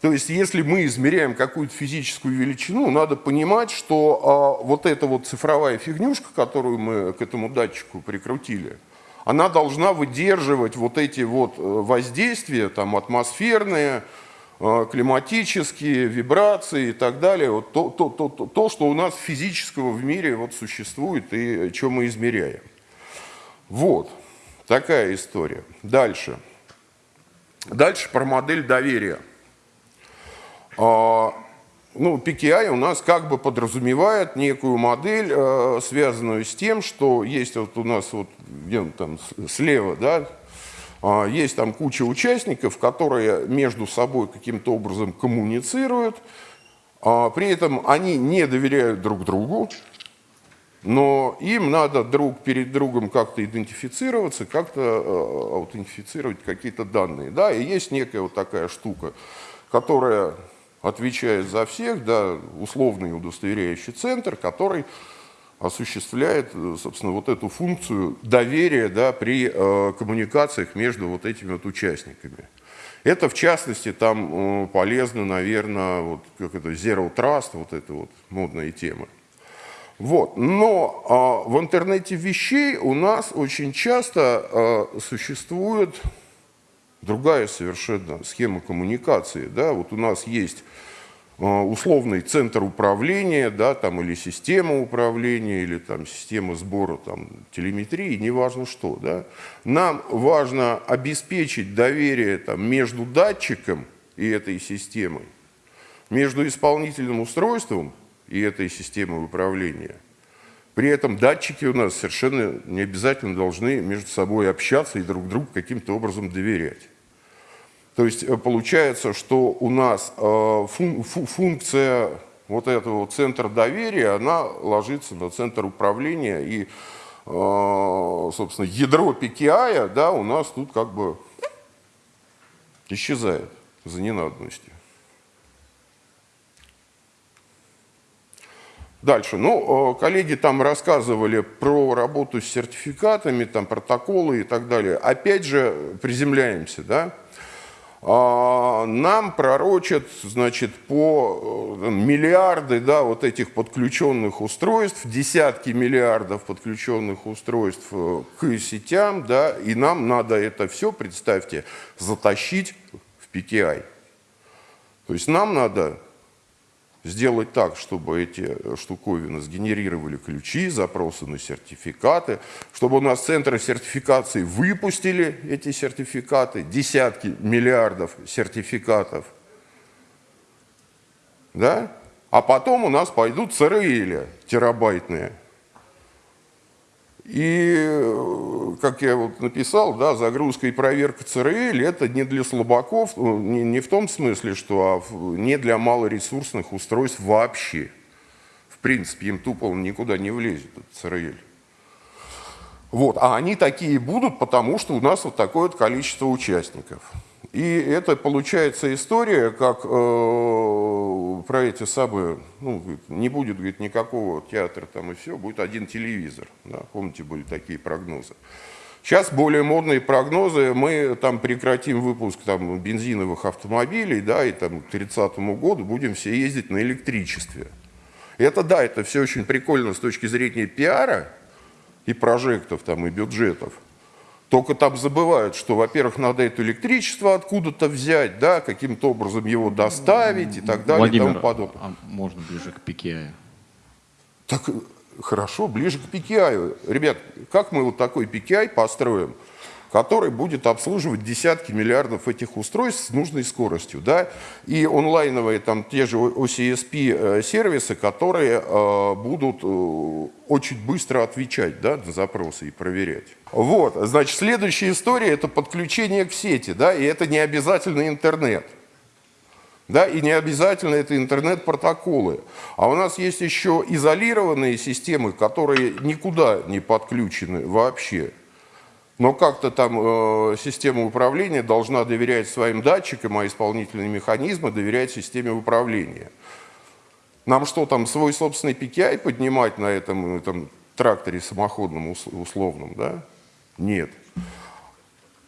То есть, если мы измеряем какую-то физическую величину, надо понимать, что а, вот эта вот цифровая фигнюшка, которую мы к этому датчику прикрутили, она должна выдерживать вот эти вот э, воздействия, там, атмосферные, Э, климатические, вибрации и так далее, вот то, то, то, то, то, что у нас физического в мире вот существует и что мы измеряем. Вот, такая история. Дальше. Дальше про модель доверия. Ну, PKI у нас как бы подразумевает некую модель, э, связанную с тем, что есть вот у нас вот где там слева, да, а, есть там куча участников, которые между собой каким-то образом коммуницируют, а, при этом они не доверяют друг другу, но им надо друг перед другом как-то идентифицироваться, как-то э, аутентифицировать какие-то данные. Да, и есть некая вот такая штука, которая отвечает за всех, да, условный удостоверяющий центр, который осуществляет, э, собственно, вот эту функцию доверия да, при э, коммуникациях между вот этими вот участниками. Это, в частности, там э, полезно, наверное, вот как это, Zero Trust, вот это вот модная тема. Вот. Но э, в интернете вещей у нас очень часто э, существует другая совершенно схема коммуникации. Да? Вот у нас есть Э, условный центр управления, да, там, или система управления, или там, система сбора там, телеметрии, неважно что. Да. Нам важно обеспечить доверие там, между датчиком и этой системой, между исполнительным устройством и этой системой управления. При этом датчики у нас совершенно не обязательно должны между собой общаться и друг другу каким-то образом доверять. То есть э, получается, что у нас э, функция вот этого центра доверия, она ложится на центр управления и, собственно, ядро PKI, да, у нас тут как бы исчезает за ненадобностью. Дальше. Ну, э, коллеги там рассказывали про работу с сертификатами, там протоколы и так далее. Опять же, приземляемся, да. А, нам пророчат, значит, по э, миллиарды, да, вот этих подключенных устройств, десятки миллиардов подключенных устройств э, к сетям, да, и нам надо это все, представьте, затащить в PKI. То есть нам надо сделать так, чтобы эти штуковины сгенерировали ключи, запросы на сертификаты, чтобы у нас центры сертификации выпустили эти сертификаты, десятки миллиардов сертификатов, да? а потом у нас пойдут ЦРЛ терабайтные, и, э, как я вот написал, да, загрузка и проверка ЦРЛ это не для слабаков, ну, не, не в том смысле, что а не для малоресурсных устройств вообще. В принципе, им тупо никуда не влезет, этот ЦРЛ. Вот. А они такие будут, потому что у нас вот такое вот количество участников. И это получается история, как э, про эти самые, ну, не будет говорит, никакого театра там и все, будет один телевизор. Да? Помните, были такие прогнозы. Сейчас более модные прогнозы, мы там прекратим выпуск там, бензиновых автомобилей, да, и там, к 30 году будем все ездить на электричестве. Это да, это все очень прикольно с точки зрения пиара и прожектов там, и бюджетов. Только там забывают, что, во-первых, надо это электричество откуда-то взять, да, каким-то образом его доставить и так далее Владимир, и тому подобное. А можно ближе к PKI? Так хорошо, ближе к PKI. Ребят, как мы вот такой PKI построим? Который будет обслуживать десятки миллиардов этих устройств с нужной скоростью. Да? И онлайновые там те же OCSP э, которые э, будут э, очень быстро отвечать да, на запросы и проверять. Вот, значит, следующая история – это подключение к сети, да, и это не обязательно интернет. Да, и не обязательно это интернет-протоколы. А у нас есть еще изолированные системы, которые никуда не подключены вообще но как-то там э, система управления должна доверять своим датчикам, а исполнительные механизмы доверять системе управления. Нам что, там свой собственный PKI поднимать на этом, этом тракторе самоходном условном? Да? Нет.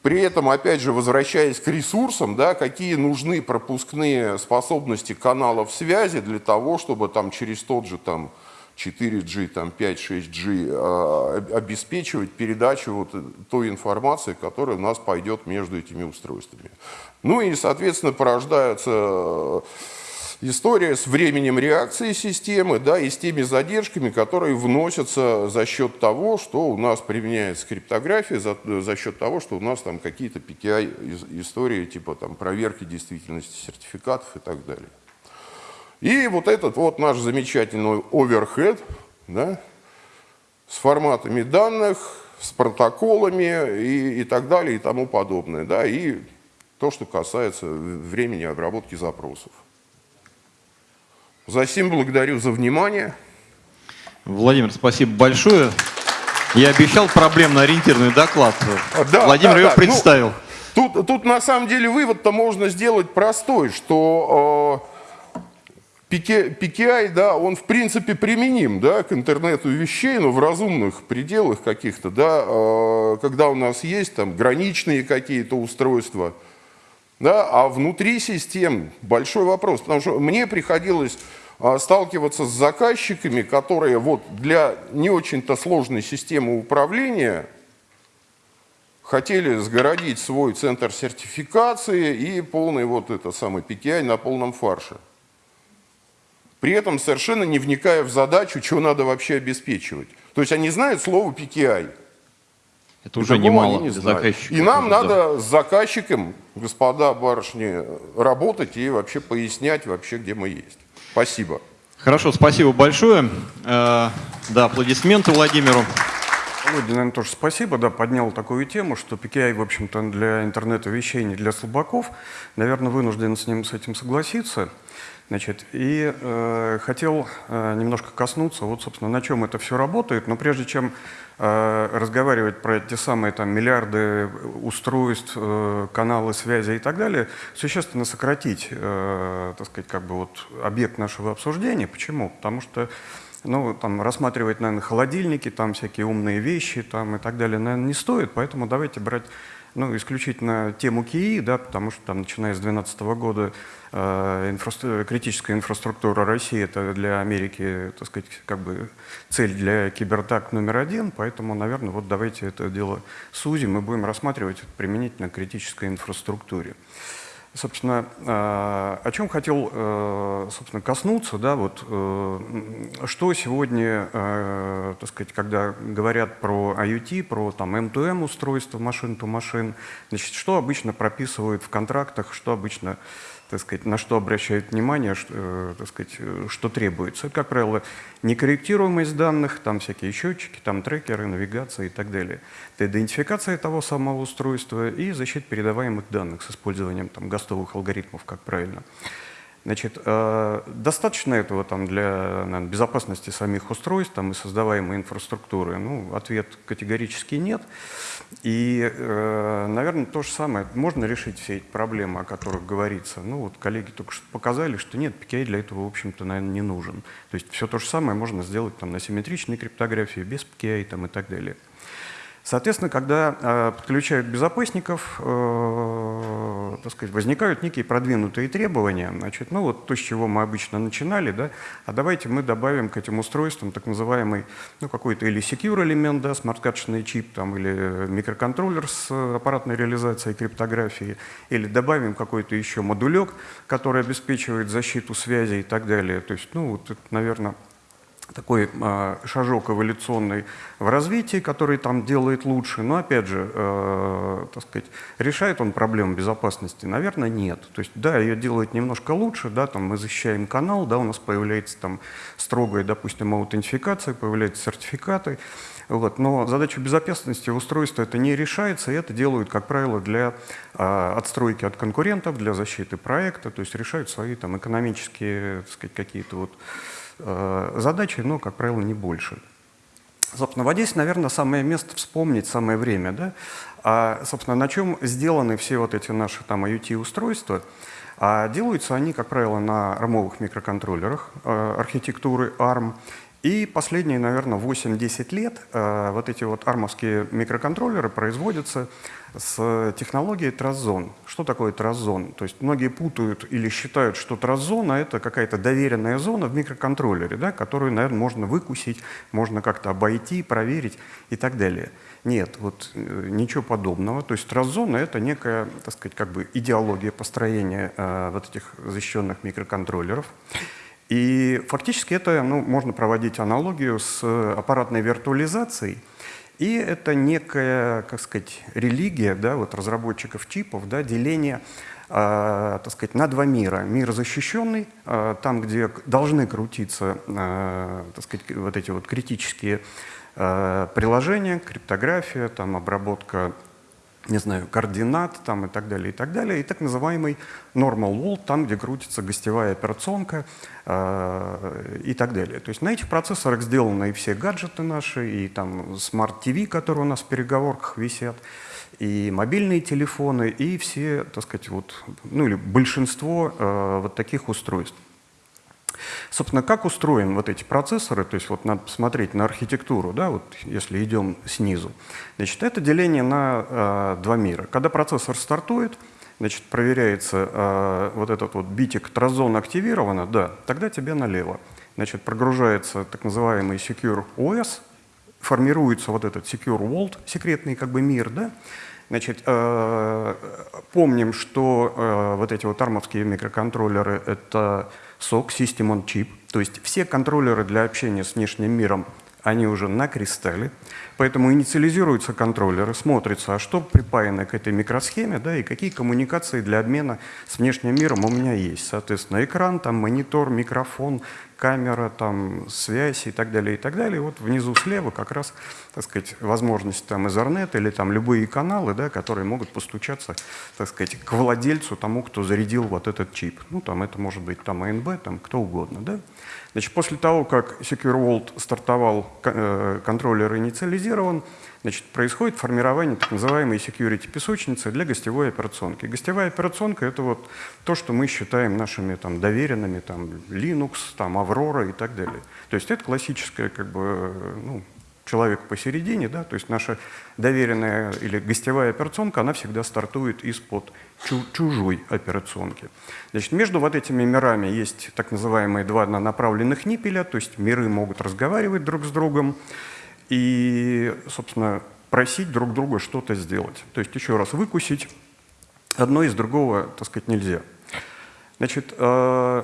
При этом, опять же, возвращаясь к ресурсам, да, какие нужны пропускные способности каналов связи для того, чтобы там через тот же там, 4G, там 5-6G, а, обеспечивать передачу вот той информации, которая у нас пойдет между этими устройствами. Ну и, соответственно, порождается э, история с временем реакции системы, да, и с теми задержками, которые вносятся за счет того, что у нас применяется криптография, за, за счет того, что у нас там какие-то PKI истории, типа там проверки действительности сертификатов и так далее. И вот этот вот наш замечательный оверхед да, с форматами данных, с протоколами и, и так далее и тому подобное. Да, и то, что касается времени обработки запросов. За сим благодарю за внимание. Владимир, спасибо большое. Я обещал проблемно-ориентированный доклад. Да, Владимир да, его да. Представил. Ну, тут, тут на самом деле вывод-то можно сделать простой, что э, PKI, да, он в принципе применим да, к интернету вещей, но в разумных пределах каких-то, да, а, когда у нас есть там граничные какие-то устройства, да, а внутри систем большой вопрос, потому что мне приходилось а, сталкиваться с заказчиками, которые вот для не очень-то сложной системы управления хотели сгородить свой центр сертификации и полный вот это самый PKI на полном фарше при этом совершенно не вникая в задачу, чего надо вообще обеспечивать. То есть они знают слово PKI. Это уже немало не для И нам да. надо с заказчиком, господа барышни, работать и вообще пояснять вообще, где мы есть. Спасибо. Хорошо, спасибо большое. Э, да, аплодисменты Владимиру. Володя, наверное, тоже спасибо, да, поднял такую тему, что PKI, в общем-то, для интернета вещей, не для слабаков. Наверное, вынужден с ним с этим согласиться. Значит, и э, хотел э, немножко коснуться, вот, собственно, на чем это все работает. Но прежде чем э, разговаривать про те самые там, миллиарды устройств, э, каналы связи и так далее, существенно сократить, э, так сказать, как бы вот объект нашего обсуждения. Почему? Потому что ну, там, рассматривать, наверное, холодильники, там всякие умные вещи там, и так далее, наверное, не стоит. Поэтому давайте брать ну, исключительно тему КИИ, да, потому что там, начиная с 2012 года инфра критическая инфраструктура России это для Америки, так сказать, как бы цель для кибертак номер один, поэтому, наверное, вот давайте это дело сузим и будем рассматривать применительно критической инфраструктуре. Собственно, э, о чем хотел, э, собственно, коснуться, да, вот, э, что сегодня, так сказать, когда говорят про IoT, про там M2M устройство, машин-то-машин, значит, что обычно прописывают в контрактах, что обычно так сказать, на что обращают внимание, что, э, так сказать, что требуется. как правило, некорректируемость данных, там всякие счетчики, там трекеры, навигация и так далее. Это идентификация того самого устройства и защита передаваемых данных с использованием там, гостовых алгоритмов, как правильно. Значит, э, достаточно этого там, для наверное, безопасности самих устройств там, и создаваемой инфраструктуры? Ну, ответ категорически нет. И, э, наверное, то же самое. Можно решить все эти проблемы, о которых говорится. Ну, вот коллеги только что показали, что нет, PKI для этого, в общем-то, наверное, не нужен. То есть все то же самое можно сделать там, на симметричной криптографии, без PKI там, и так далее. Соответственно, когда э, подключают безопасников, э, так сказать, возникают некие продвинутые требования. Значит, ну вот то, с чего мы обычно начинали, да, а давайте мы добавим к этим устройствам так называемый, ну какой-то или secure элемент, да, смарт-карточный чип, там, или микроконтроллер с аппаратной реализацией криптографии, или добавим какой-то еще модулек, который обеспечивает защиту связи и так далее. То есть, ну вот это, наверное, такой э, шажок эволюционный в развитии, который там делает лучше. Но опять же, э, так сказать, решает он проблему безопасности? Наверное, нет. То есть, да, ее делает немножко лучше, да, там мы защищаем канал, да, у нас появляется там строгая, допустим, аутентификация, появляются сертификаты. Вот. Но задача безопасности устройства это не решается, и это делают, как правило, для э, отстройки от конкурентов, для защиты проекта, то есть решают свои там экономические, сказать, какие-то вот Э, задачи, но, как правило, не больше. Собственно, вот здесь, наверное, самое место вспомнить, самое время. Да? А, собственно, на чем сделаны все вот эти наши там IoT-устройства? А делаются они, как правило, на армовых микроконтроллерах э, архитектуры ARM. И последние, наверное, 8-10 лет э, вот эти вот армовские микроконтроллеры производятся с технологией Тразон. Что такое Тразон? То есть многие путают или считают, что Тразона это какая-то доверенная зона в микроконтроллере, да, которую, наверное, можно выкусить, можно как-то обойти, проверить и так далее. Нет, вот э, ничего подобного. То есть Тразона это некая, так сказать, как бы идеология построения э, вот этих защищенных микроконтроллеров. И фактически это ну, можно проводить аналогию с аппаратной виртуализацией. И это некая, как сказать, религия да, вот разработчиков чипов, да, деление э, так сказать, на два мира. Мир защищенный, э, там, где должны крутиться э, так сказать, вот эти вот критические э, приложения, криптография, там, обработка не знаю, координат там, и так далее, и так далее, и так называемый normal world, там, где крутится гостевая операционка э, и так далее. То есть на этих процессорах сделаны и все гаджеты наши, и там TV, которые у нас в переговорках висят, и мобильные телефоны, и все, так сказать, вот, ну или большинство э, вот таких устройств. Собственно, как устроены вот эти процессоры, то есть вот надо посмотреть на архитектуру, да, вот если идем снизу. Значит, это деление на э, два мира. Когда процессор стартует, значит, проверяется э, вот этот вот битик тразон активировано, да, тогда тебе налево. Значит, прогружается так называемый Secure OS, формируется вот этот Secure World, секретный как бы мир, да, Значит, э, помним, что э, вот эти вот армовские микроконтроллеры — это SOC, System on Chip, то есть все контроллеры для общения с внешним миром, они уже на кристалле, поэтому инициализируются контроллеры, смотрится, а что припаяно к этой микросхеме, да, и какие коммуникации для обмена с внешним миром у меня есть. Соответственно, экран, там, монитор, микрофон, камера, там, связь и так далее, и так далее. Вот внизу слева как раз, так сказать, возможность там Ethernet или там любые каналы, да, которые могут постучаться, так сказать, к владельцу, тому, кто зарядил вот этот чип. Ну, там это может быть там АНБ, там кто угодно, да. Значит, после того, как Secure Vault стартовал, э, контроллер инициализирован, значит, происходит формирование так называемой security песочницы для гостевой операционки. Гостевая операционка — это вот то, что мы считаем нашими там, доверенными, там, Linux, там, Aurora и так далее. То есть это классическая как бы, ну, человек посередине, да, то есть наша доверенная или гостевая операционка, она всегда стартует из-под чужой операционки. Значит, между вот этими мирами есть так называемые два направленных ниппеля, то есть миры могут разговаривать друг с другом и, собственно, просить друг друга что-то сделать. То есть еще раз выкусить одно из другого, так сказать, нельзя. Значит, э,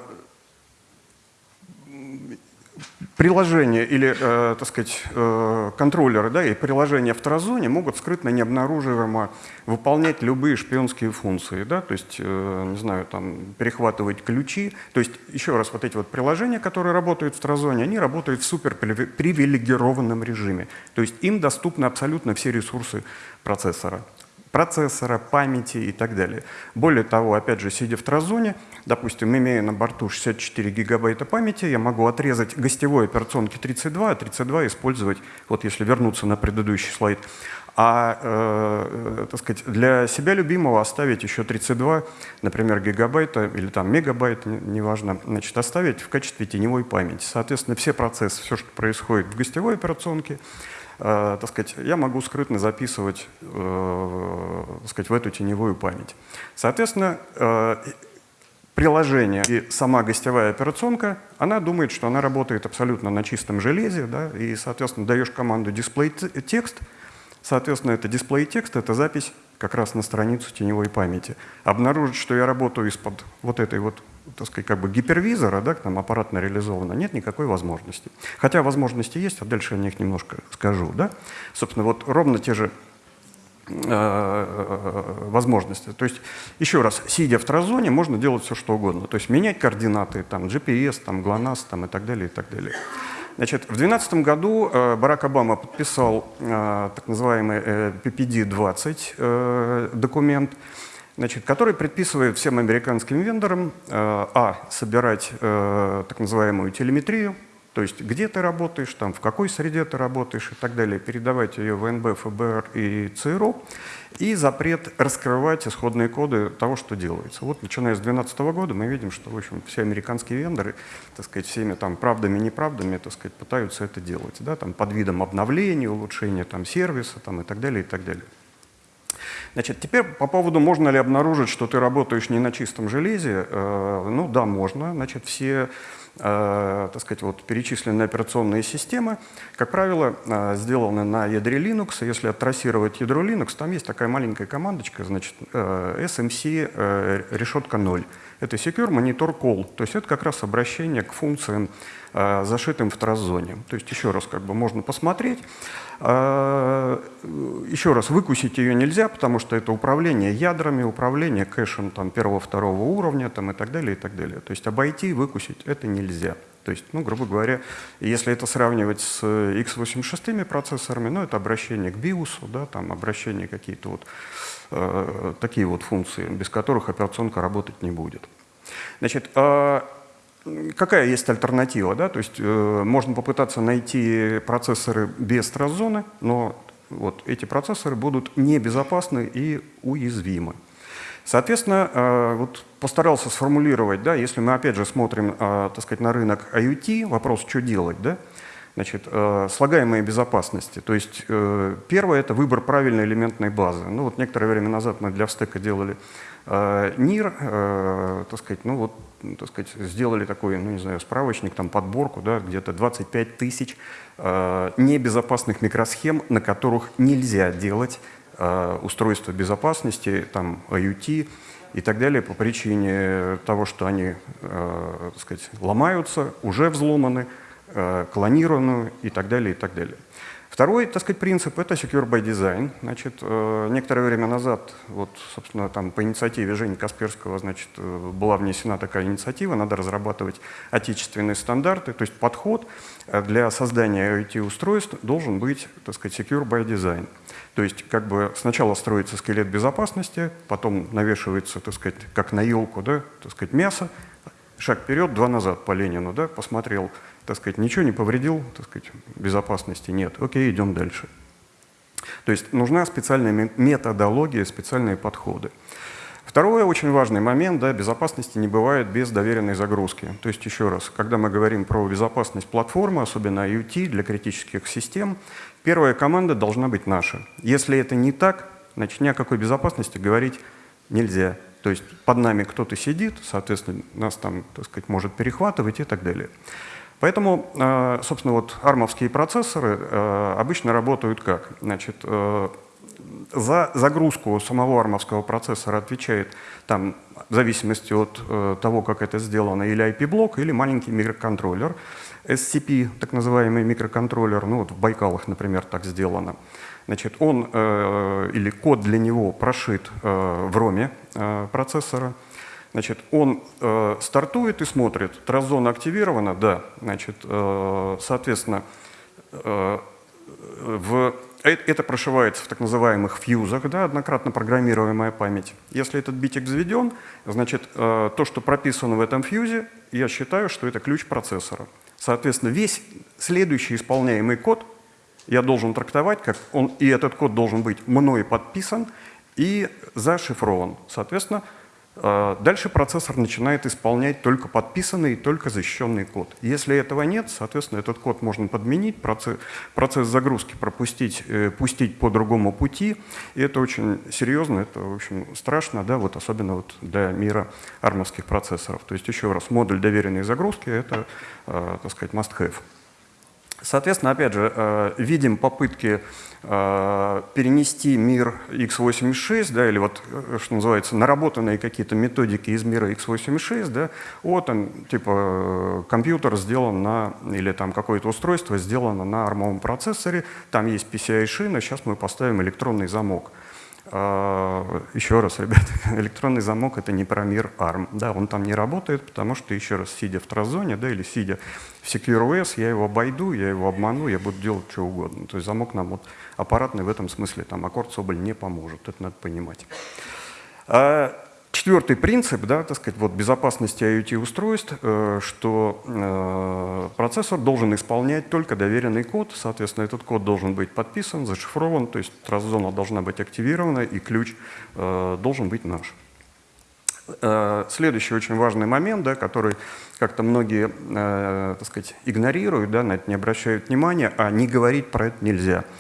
приложения или, э, так сказать, э, контроллеры да, и приложения в Тразоне могут скрытно, необнаруживаемо выполнять любые шпионские функции, да, то есть, э, не знаю, там, перехватывать ключи. То есть, еще раз, вот эти вот приложения, которые работают в Тразоне, они работают в суперпривилегированном режиме. То есть, им доступны абсолютно все ресурсы процессора процессора, памяти и так далее. Более того, опять же, сидя в Тразоне, допустим, имея на борту 64 гигабайта памяти, я могу отрезать гостевой операционки 32, а 32 использовать, вот если вернуться на предыдущий слайд, а э, так сказать, для себя любимого оставить еще 32, например, гигабайта или там мегабайт, неважно, значит, оставить в качестве теневой памяти. Соответственно, все процессы, все, что происходит в гостевой операционке, Э, так сказать, я могу скрытно записывать э, так сказать, в эту теневую память. Соответственно, э, приложение и сама гостевая операционка, она думает, что она работает абсолютно на чистом железе, да, и, соответственно, даешь команду display текст, соответственно, это display текст, это запись как раз на страницу теневой памяти. Обнаружить, что я работаю из-под вот этой вот так сказать, как бы гипервизора, да, там аппаратно реализовано, нет никакой возможности. Хотя возможности есть, а дальше я о них немножко скажу. Да? Собственно, вот ровно те же э, возможности. То есть, еще раз, сидя в тразоне, можно делать все, что угодно. То есть менять координаты, там, GPS, там, GLONASS там, и так далее, и так далее. Значит, в 2012 году э, Барак Обама подписал э, так называемый PPD-20 документ, значит, который предписывает всем американским вендорам, э, а, собирать э, так называемую телеметрию, то есть где ты работаешь, там, в какой среде ты работаешь и так далее, передавать ее в НБ, ФБР и ЦРУ, и запрет раскрывать исходные коды того, что делается. Вот начиная с 2012 года мы видим, что в общем, все американские вендоры, так сказать, всеми там, правдами и неправдами так сказать, пытаются это делать, да, там, под видом обновления, улучшения там, сервиса там, и так далее, и так далее. Значит, теперь по поводу, можно ли обнаружить, что ты работаешь не на чистом железе. Э, ну да, можно. Значит, все э, так сказать, вот перечисленные операционные системы, как правило, э, сделаны на ядре Linux. Если оттрассировать ядро Linux, там есть такая маленькая командочка, значит, SMC решетка 0. Это Secure Monitor Call, то есть это как раз обращение к функциям, зашитым в траззоне. То есть еще раз как бы можно посмотреть. А, еще раз, выкусить ее нельзя, потому что это управление ядрами, управление кэшем там, первого-второго уровня там, и так далее, и так далее. То есть обойти, выкусить это нельзя. То есть, ну, грубо говоря, если это сравнивать с x86 процессорами, ну, это обращение к BIOS, да, там обращение какие-то вот э, такие вот функции, без которых операционка работать не будет. Значит, э, какая есть альтернатива? Да? То есть э, можно попытаться найти процессоры без траззоны, но вот эти процессоры будут небезопасны и уязвимы. Соответственно, э, вот постарался сформулировать, да, если мы опять же смотрим э, так сказать, на рынок IoT, вопрос, что делать, да? Значит, э, слагаемые безопасности. То есть первое – это выбор правильной элементной базы. Ну вот некоторое время назад мы для Встека делали э, так сказать, ну вот так сказать, сделали такой, ну не знаю, справочник, там подборку, да, где-то 25 тысяч э, небезопасных микросхем, на которых нельзя делать э, устройства безопасности, там IoT и так далее по причине того, что они, э, так сказать, ломаются, уже взломаны, э, клонированы и так далее, и так далее. Второй, так сказать, принцип – это secure by design. Значит, э, некоторое время назад, вот, собственно, там по инициативе Жени Касперского, значит, э, была внесена такая инициатива, надо разрабатывать отечественные стандарты, то есть подход э, для создания IoT-устройств должен быть, так сказать, secure by design. То есть как бы сначала строится скелет безопасности, потом навешивается, так сказать, как на елку, да, так сказать, мясо, шаг вперед, два назад по Ленину, да, посмотрел, так сказать, ничего не повредил, так сказать, безопасности нет. Окей, идем дальше. То есть нужна специальная методология, специальные подходы. Второй очень важный момент, да, безопасности не бывает без доверенной загрузки. То есть еще раз, когда мы говорим про безопасность платформы, особенно IoT для критических систем, первая команда должна быть наша. Если это не так, значит ни о какой безопасности говорить нельзя. То есть под нами кто-то сидит, соответственно, нас там, так сказать, может перехватывать и так далее. Поэтому, э, собственно, вот армовские процессоры э, обычно работают как? Значит, э, за загрузку самого армовского процессора отвечает, там, в зависимости от того, как это сделано, или IP-блок, или маленький микроконтроллер. SCP, так называемый микроконтроллер, ну вот в Байкалах, например, так сделано. Значит, он или код для него прошит в роме процессора, Значит, он э, стартует и смотрит, тразона активирована, да, значит, э, соответственно, э, в, э, это прошивается в так называемых фьюзах, да, однократно программируемая память. Если этот битик заведен, значит, э, то, что прописано в этом фьюзе, я считаю, что это ключ процессора. Соответственно, весь следующий исполняемый код я должен трактовать, как он, и этот код должен быть мной подписан и зашифрован. Соответственно, дальше процессор начинает исполнять только подписанный и только защищенный код. Если этого нет, соответственно, этот код можно подменить, процесс, процесс загрузки пропустить, э, пустить по другому пути. И это очень серьезно, это, в общем, страшно, да, вот особенно вот для мира армовских процессоров. То есть, еще раз, модуль доверенной загрузки — это, э, так сказать, must-have. Соответственно, опять же, э, видим попытки э, перенести мир x86, да, или вот, э, что называется, наработанные какие-то методики из мира x86, да, вот там, типа, компьютер сделан на, или там какое-то устройство сделано на армовом процессоре, там есть PCI-шина, сейчас мы поставим электронный замок. А, еще раз, ребят, электронный замок — это не про мир ARM. Да, он там не работает, потому что, еще раз, сидя в тразоне, да, или сидя в SecureOS, я его обойду, я его обману, я буду делать что угодно. То есть замок нам вот аппаратный в этом смысле, там, аккорд Соболь не поможет, это надо понимать. Четвертый принцип, да, так сказать, вот безопасности IoT-устройств, э, что э, процессор должен исполнять только доверенный код, соответственно, этот код должен быть подписан, зашифрован, то есть траст-зона должна быть активирована и ключ э, должен быть наш. Следующий очень важный момент, да, который как-то многие так сказать, игнорируют, да, на это не обращают внимания, а не говорить про это нельзя –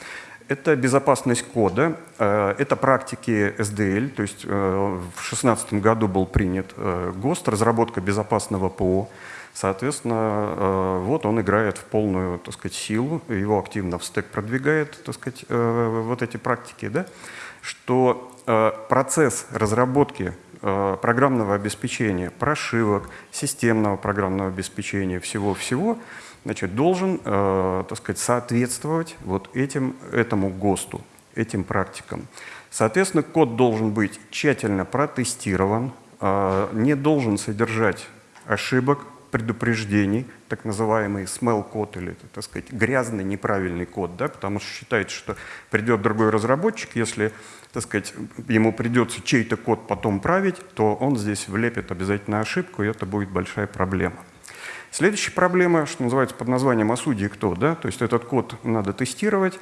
это безопасность кода, э, это практики SDL, то есть э, в 2016 году был принят э, ГОСТ, разработка безопасного ПО. Соответственно, вот он играет в полную так сказать, силу, его активно в стек продвигает так сказать, вот эти практики, да, что процесс разработки программного обеспечения, прошивок, системного программного обеспечения, всего-всего – значит, должен, э, так сказать, соответствовать вот этим, этому ГОСТу, этим практикам. Соответственно, код должен быть тщательно протестирован, э, не должен содержать ошибок, предупреждений, так называемый smell код или, так сказать, грязный, неправильный код, да, потому что считается, что придет другой разработчик, если, так сказать, ему придется чей-то код потом править, то он здесь влепит обязательно ошибку, и это будет большая проблема. Следующая проблема, что называется под названием «А судьи кто?», да? то есть этот код надо тестировать,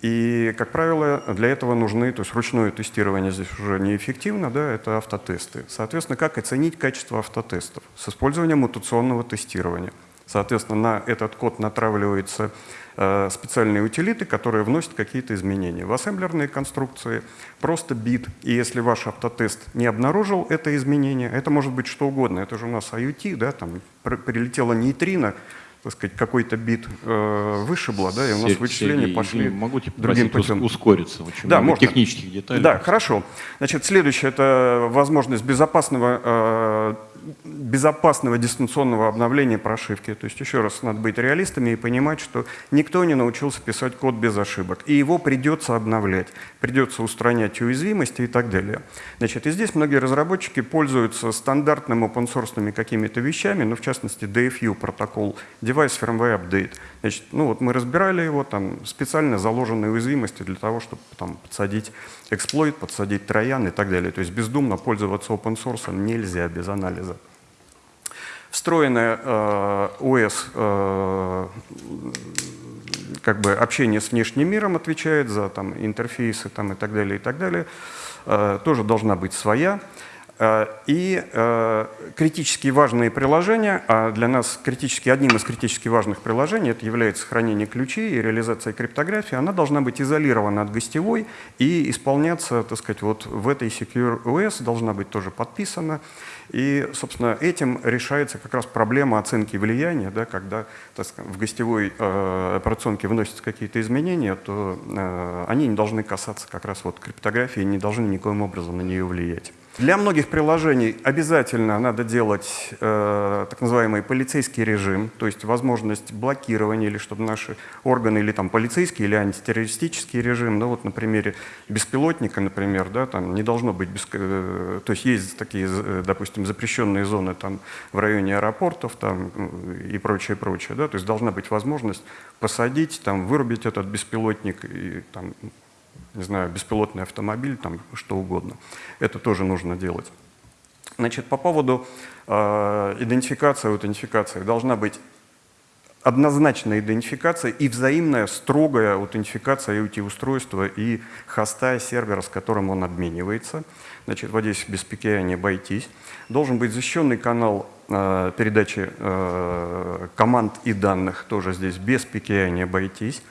и, как правило, для этого нужны, то есть ручное тестирование здесь уже неэффективно, да, это автотесты. Соответственно, как оценить качество автотестов? С использованием мутационного тестирования. Соответственно, на этот код натравливается специальные утилиты, которые вносят какие-то изменения. В ассемблерные конструкции просто бит, и если ваш автотест не обнаружил это изменение, это может быть что угодно, это же у нас IoT, да, там прилетела нейтрино, так сказать, какой-то бит э, вышибло, да, и у нас Сергей, вычисления пошли могу тебя другим путем. ускориться? Очень да, можно. технических деталей. Да, хорошо. Значит, следующее – это возможность безопасного э, безопасного дистанционного обновления прошивки. То есть еще раз надо быть реалистами и понимать, что никто не научился писать код без ошибок. И его придется обновлять, придется устранять уязвимости и так далее. Значит, и здесь многие разработчики пользуются стандартными open-source какими-то вещами, ну, в частности, DFU протокол, Device Firmware Update. Значит, ну вот мы разбирали его, там специально заложенные уязвимости для того, чтобы там подсадить эксплойт, подсадить троян и так далее. То есть бездумно пользоваться open source нельзя без анализа. Встроенная э, OS э, как бы общение с внешним миром отвечает за там, интерфейсы там, и так далее, и так далее. Э, тоже должна быть своя. Э, и э, критически важные приложения, а для нас критически, одним из критически важных приложений это является хранение ключей и реализация криптографии, она должна быть изолирована от гостевой и исполняться, так сказать, вот в этой Secure OS должна быть тоже подписана. И, собственно, этим решается как раз проблема оценки влияния, да, когда так сказать, в гостевой э, операционке вносятся какие-то изменения, то э, они не должны касаться как раз вот криптографии, не должны никоим образом на нее влиять. Для многих приложений обязательно надо делать э, так называемый полицейский режим, то есть возможность блокирования, или чтобы наши органы, или там полицейский, или антитеррористический режим, ну вот на примере беспилотника, например, да, там не должно быть, без, э, то есть есть такие, э, допустим, запрещенные зоны там в районе аэропортов там и прочее, прочее, да, то есть должна быть возможность посадить, там, вырубить этот беспилотник и там не знаю, беспилотный автомобиль, там что угодно. Это тоже нужно делать. Значит, по поводу э, идентификации, аутентификации должна быть однозначная идентификация и взаимная строгая аутентификация IoT-устройства и хоста сервера, с которым он обменивается. Значит, вот здесь без PKI не обойтись. Должен быть защищенный канал э, передачи э, команд и данных, тоже здесь без PKI не обойтись.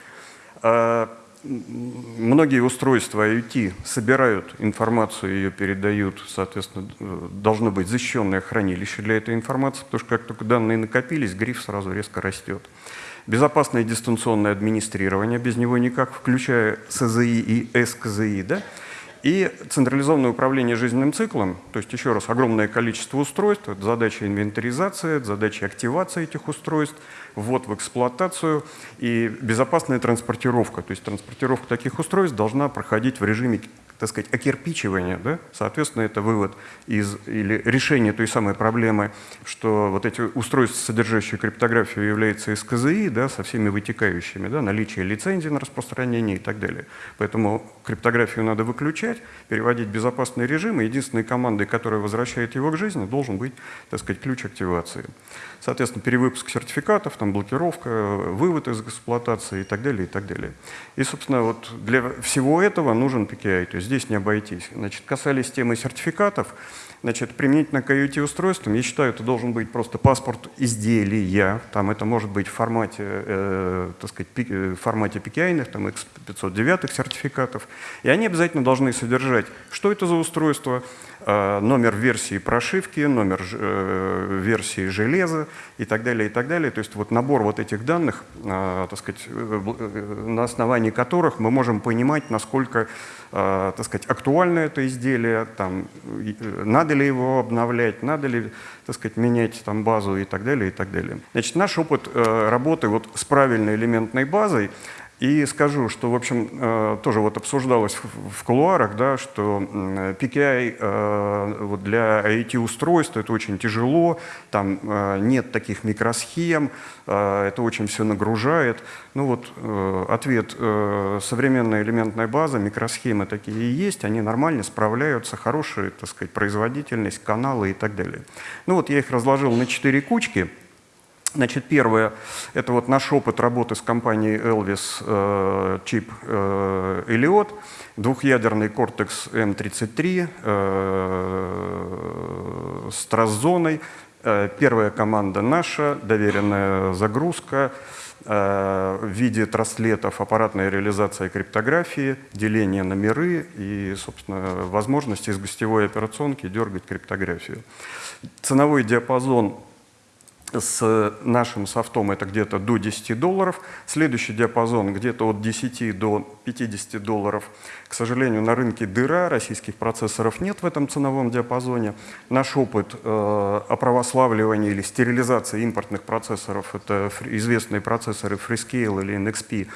Э, многие устройства IoT собирают информацию, ее передают, соответственно, должно быть защищенное хранилище для этой информации, потому что как только данные накопились, гриф сразу резко растет. Безопасное дистанционное администрирование, без него никак, включая СЗИ и СКЗИ, да? И централизованное управление жизненным циклом, то есть еще раз огромное количество устройств, задача инвентаризации, задача активации этих устройств, ввод в эксплуатацию и безопасная транспортировка. То есть транспортировка таких устройств должна проходить в режиме так сказать, окирпичивания, да? соответственно, это вывод из, или решение той самой проблемы, что вот эти устройства, содержащие криптографию, являются СКЗИ, да, со всеми вытекающими, да, наличие лицензии на распространение и так далее. Поэтому криптографию надо выключать, переводить в безопасный режим, и единственной командой, которая возвращает его к жизни, должен быть, так сказать, ключ активации. Соответственно, перевыпуск сертификатов, там, блокировка, вывод из эксплуатации и так далее, и так далее. И, собственно, вот для всего этого нужен PKI, то есть здесь не обойтись. Значит, касались темы сертификатов, Значит, применительно к IoT-устройствам, я считаю, это должен быть просто паспорт изделия. Там это может быть в формате, э, так сказать, э, в формате PKI, там X509 сертификатов. И они обязательно должны содержать, что это за устройство, э, номер версии прошивки, номер э, версии железа и так далее, и так далее. То есть вот набор вот этих данных, э, так сказать, э, э, на основании которых мы можем понимать, насколько так сказать, актуально это изделие, там, надо ли его обновлять, надо ли так сказать, менять там, базу и так далее. И так далее. Значит, наш опыт э, работы вот с правильной элементной базой и скажу, что, в общем, э, тоже вот обсуждалось в кулуарах, да, что PKI э, вот для IT-устройств это очень тяжело, там э, нет таких микросхем, это очень все нагружает. Ну вот ответ, современная элементная база, микросхемы такие и есть, они нормально справляются, хорошая, так сказать, производительность, каналы и так далее. Ну вот я их разложил на четыре кучки. Значит, первое – это вот наш опыт работы с компанией Elvis э, чип э, Elliot, двухъядерный Cortex M33 э, с трассзоной. Э, первая команда наша, доверенная загрузка э, в виде траслетов, аппаратная реализация криптографии, деление на миры и, собственно, возможность из гостевой операционки дергать криптографию. Ценовой диапазон с нашим софтом это где-то до 10 долларов. Следующий диапазон где-то от 10 до 50 долларов. К сожалению, на рынке дыра, российских процессоров нет в этом ценовом диапазоне. Наш опыт э, оправославливания или стерилизации импортных процессоров, это известные процессоры Freescale или NXP,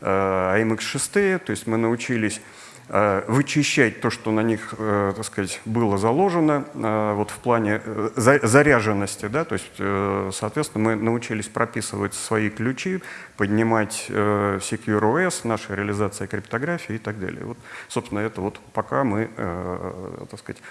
э, AMX6, то есть мы научились вычищать то, что на них, э, так сказать, было заложено э, вот в плане заряженности, да, то есть, соответственно, мы научились прописывать свои ключи, поднимать Secure OS, наша реализация криптографии и так далее. Вот, собственно, это вот пока мы, так сказать,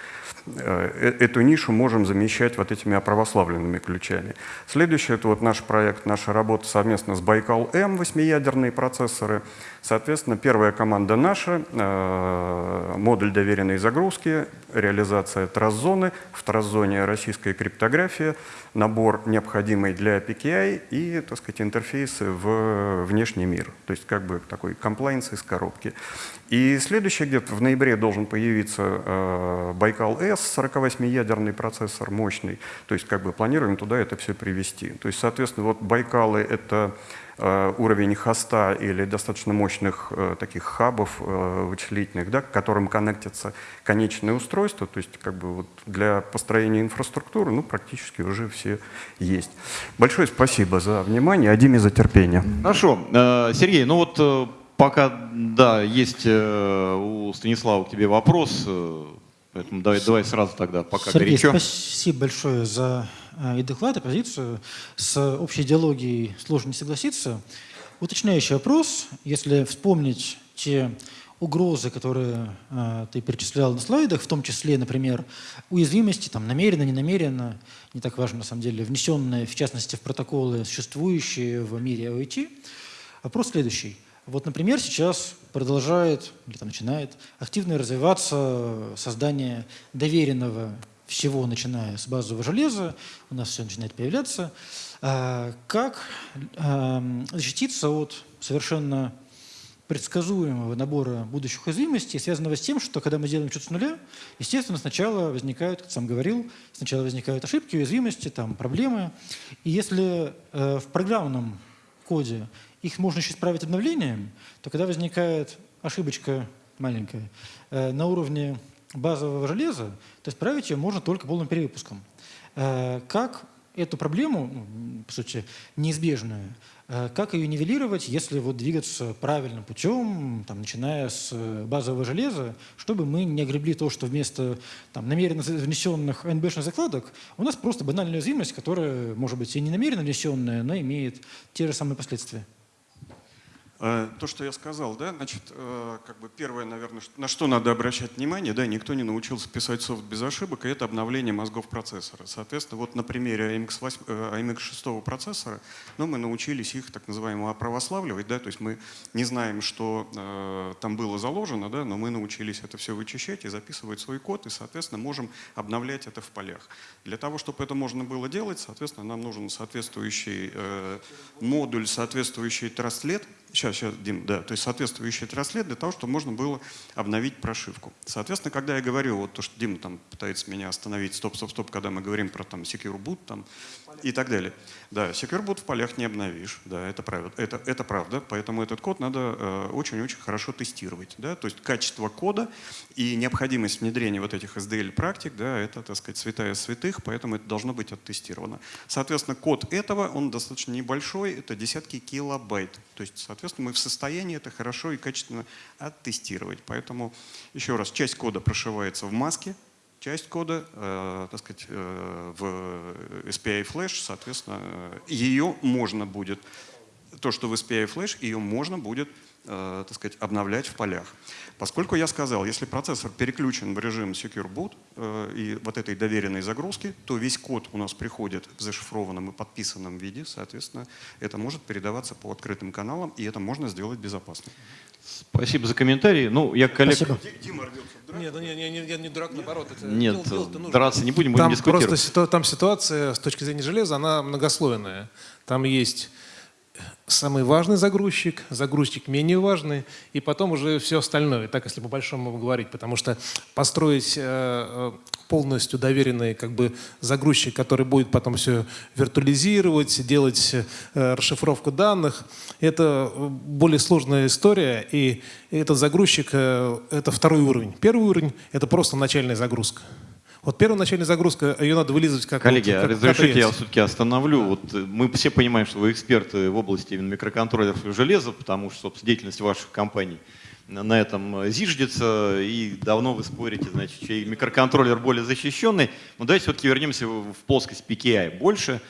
эту нишу можем замещать вот этими православленными ключами. Следующее, это вот наш проект, наша работа совместно с Байкал-М, восьмиядерные процессоры. Соответственно, первая команда наша, э, модуль доверенной загрузки, реализация трасс-зоны, в трасс-зоне российская криптография, набор необходимый для PKI и, так сказать, интерфейсы в внешний мир. То есть как бы такой комплайнс из коробки. И следующий где-то в ноябре должен появиться э, Байкал-С, 48-ядерный процессор, мощный. То есть как бы планируем туда это все привести. То есть, соответственно, вот Байкалы — это уровень хоста или достаточно мощных э, таких хабов э, вычислительных, да, к которым коннектятся конечные устройства, то есть как бы вот для построения инфраструктуры ну, практически уже все есть. Большое спасибо за внимание, Адиме за терпение. Хорошо. Сергей, ну вот пока, да, есть у Станислава к тебе вопрос, поэтому давай, давай сразу тогда, пока Сергей, горячо. спасибо большое за Э, и доклад, и позицию. С общей идеологией сложно не согласиться. Уточняющий вопрос, если вспомнить те угрозы, которые э, ты перечислял на слайдах, в том числе, например, уязвимости, там, намеренно, не намеренно, не так важно на самом деле, внесенные, в частности, в протоколы, существующие в мире IoT. Вопрос следующий. Вот, например, сейчас продолжает, или там начинает активно развиваться создание доверенного всего, начиная с базового железа, у нас все начинает появляться, а, как защититься от совершенно предсказуемого набора будущих уязвимостей, связанного с тем, что когда мы делаем что-то с нуля, естественно, сначала возникают, как сам говорил, сначала возникают ошибки, уязвимости, там, проблемы. И если э, в программном коде их можно еще исправить обновлением, то когда возникает ошибочка маленькая э, на уровне базового железа, то исправить ее можно только полным перевыпуском. Э, как эту проблему, ну, по сути, неизбежную, э, как ее нивелировать, если вот двигаться правильным путем, там, начиная с базового железа, чтобы мы не огребли то, что вместо там, намеренно внесенных АНБшных закладок у нас просто банальная уязвимость, которая, может быть, и не намеренно внесенная, но имеет те же самые последствия. Э, то, что я сказал, да, значит, э, как бы первое, наверное, на что надо обращать внимание, да, никто не научился писать софт без ошибок, и это обновление мозгов процессора. Соответственно, вот на примере AMX, 8, AMX 6 процессора, ну, мы научились их так называемо оправославливать, да, то есть мы не знаем, что э, там было заложено, да, но мы научились это все вычищать и записывать свой код, и, соответственно, можем обновлять это в полях. Для того, чтобы это можно было делать, соответственно, нам нужен соответствующий э, модуль, соответствующий траслет, Сейчас, сейчас, Дим, да, то есть соответствующий транслет для того, чтобы можно было обновить прошивку. Соответственно, когда я говорю, вот то, что Дима там пытается меня остановить, стоп, стоп, стоп, когда мы говорим про там secure boot там, и так далее. Да, secure boot в полях не обновишь, да, это правда, это, это правда, поэтому этот код надо э, очень-очень хорошо тестировать. Да, то есть качество кода и необходимость внедрения вот этих SDL-практик, да, это, так сказать, святая святых, поэтому это должно быть оттестировано. Соответственно, код этого, он достаточно небольшой, это десятки килобайт. То есть, соответственно, мы в состоянии это хорошо и качественно оттестировать. Поэтому, еще раз, часть кода прошивается в маске, часть кода, э, так сказать, э, в SPI Flash, соответственно, ее можно будет, то, что в SPI Flash, ее можно будет э, так сказать, обновлять в полях. Поскольку я сказал, если процессор переключен в режим Secure Boot э, и вот этой доверенной загрузки, то весь код у нас приходит в зашифрованном и подписанном виде, соответственно, это может передаваться по открытым каналам, и это можно сделать безопасно. Спасибо за комментарий. Ну, я коллег... Спасибо. Дима Нет, ну, не, не, не, я не дурак, наоборот. Это Нет, дело, дело драться не будем, будем там дискутировать. Просто там ситуация с точки зрения железа, она многослойная. Там есть самый важный загрузчик, загрузчик менее важный, и потом уже все остальное, так если по-большому говорить, потому что построить э, э, полностью доверенный как бы загрузчик, который будет потом все виртуализировать, делать э, расшифровку данных, это более сложная история, и этот загрузчик это второй уровень. Первый уровень это просто начальная загрузка. Вот первоначальная загрузка, ее надо вылизывать как Коллеги, вот, как, разрешите, как я все-таки остановлю. Вот э, мы все понимаем, что вы эксперты в области именно микроконтроллеров и железа, потому что, собственно, деятельность ваших компаний на этом э, зиждется, и давно вы спорите, значит, чей микроконтроллер более защищенный. Но давайте все-таки вернемся в в плоскость PKI больше.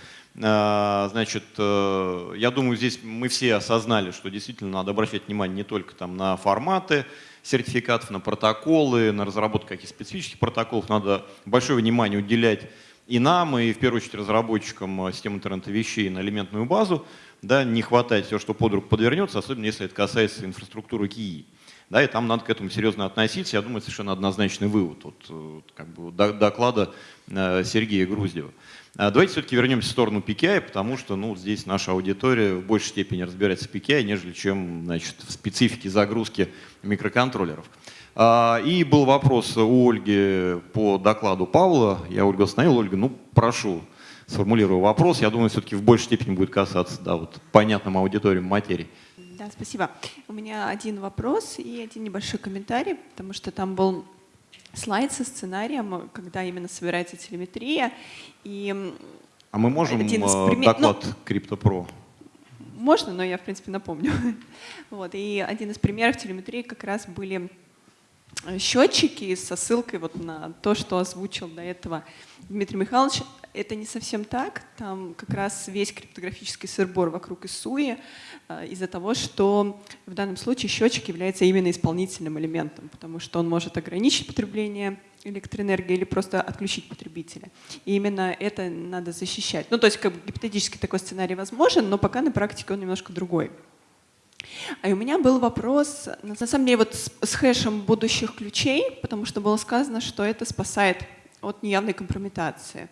А, Значит, э, я думаю, здесь мы все осознали, что действительно надо обращать внимание не только там на форматы сертификатов, на протоколы, на разработку каких-то специфических протоколов. Надо большое внимание уделять и нам, и в первую очередь разработчикам э, систем интернета вещей на элементную базу. Да, не хватает все, что под руку подвернется, особенно если это касается инфраструктуры КИИ. Да, и там надо к этому серьезно относиться. Я думаю, совершенно однозначный вывод от, э, как бы, до- доклада э, Сергея Груздева. А Давайте все-таки вернемся в сторону PKI, потому что ну, здесь наша аудитория в большей степени разбирается в PKI, нежели чем значит, в специфике загрузки микроконтроллеров. А, И был вопрос у Ольги по докладу Павла. Я Ольгу остановил. Ольга, ну прошу, сформулирую вопрос. Я думаю, все-таки в большей степени будет касаться да, вот, понятным аудиториям материи. Да, спасибо. У меня один вопрос и один небольшой комментарий, потому что там был слайд со сценарием, когда именно собирается телеметрия. И А мы можем Один из э, пример- доклад CryptoPro? можно, но я, в принципе, напомню. Вот, и один из примеров телеметрии как раз были э, счетчики со ссылкой вот на то, что озвучил до этого Дмитрий Михайлович. Это не совсем так. Там как раз весь криптографический сырбор вокруг ИСУИ э, из-за того, что в данном случае счетчик является именно исполнительным элементом, потому что он может ограничить потребление электроэнергии или просто отключить потребителя. И именно это надо защищать. Ну, то есть как бы гипотетически такой сценарий возможен, но пока на практике он немножко другой. А у меня был вопрос, на самом деле, вот с, с хэшем будущих ключей, потому что было сказано, что это спасает от неявной компрометации.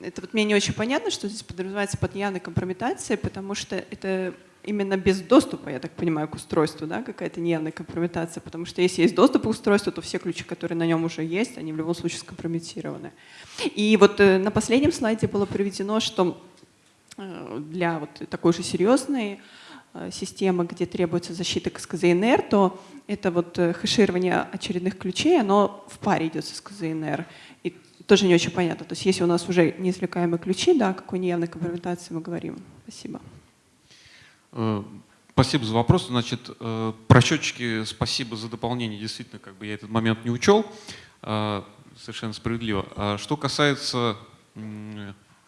Это вот мне не очень понятно, что здесь подразумевается под неявной компрометацией, потому что это именно без доступа, я так понимаю, к устройству, да, какая-то неявная компрометация, потому что если есть доступ к устройству, то все ключи, которые на нем уже есть, они в любом случае скомпрометированы. И вот э, на последнем слайде было приведено, что э, для вот такой же серьезной э, системы, где требуется защита к СКЗНР, то это вот хэширование очередных ключей, оно в паре идет с СКЗНР. Тоже не очень понятно. То есть если у нас уже неизвлекаемые ключи, да, о какой неявной компрометации мы говорим. Спасибо. Э, Спасибо за вопрос. Значит, э, про счетчики спасибо за дополнение. Действительно, как бы я этот момент не учел. Э, Совершенно справедливо. А Что касается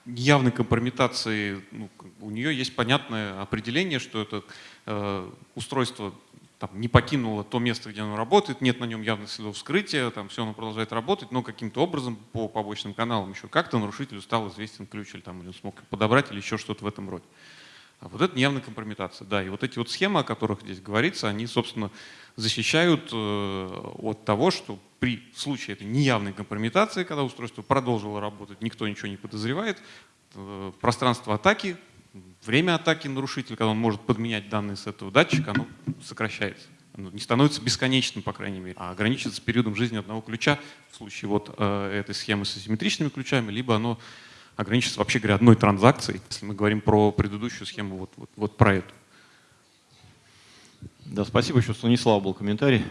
явной компрометации, ну, у нее есть понятное определение, что это устройство там, не покинуло то место, где оно работает, нет на нем явных следов вскрытия, там все оно продолжает работать, но каким-то образом по побочным каналам еще как-то нарушителю стал известен ключ, или, там, он смог подобрать, или еще что-то в этом роде. А вот это неявная компрометация, да. И вот эти вот схемы, о которых здесь говорится, они, собственно, защищают э, от того, что при случае этой неявной компрометации, когда устройство продолжило работать, никто ничего не подозревает, э, пространство атаки, время атаки нарушителя, когда он может подменять данные с этого датчика, оно сокращается. Оно не становится бесконечным, по крайней мере, а ограничивается периодом жизни одного ключа в случае вот э, этой схемы с асимметричными ключами, либо оно ограничится, вообще говоря, одной транзакцией, если мы говорим про предыдущую схему, вот, вот, вот про эту. Да, спасибо. Еще Станислав был комментарий.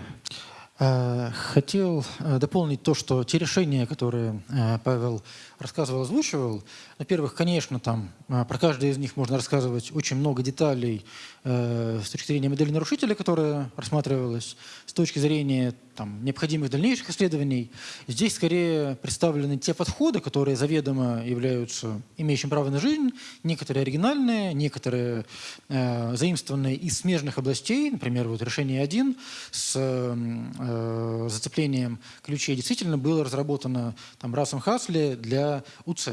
Э, Хотел э, дополнить то, что те решения, которые Павел рассказывал, озвучивал, во-первых, конечно, там э, про каждое из них можно рассказывать очень много деталей э, с точки зрения модели нарушителя, которая рассматривалась, с точки зрения там, необходимых дальнейших исследований. Здесь скорее представлены те подходы, которые заведомо являются имеющим право на жизнь, некоторые оригинальные, некоторые э, заимствованные из смежных областей, например, вот решение 1 с э, зацеплением ключей действительно было разработано там, Расом Хасли для УЦ,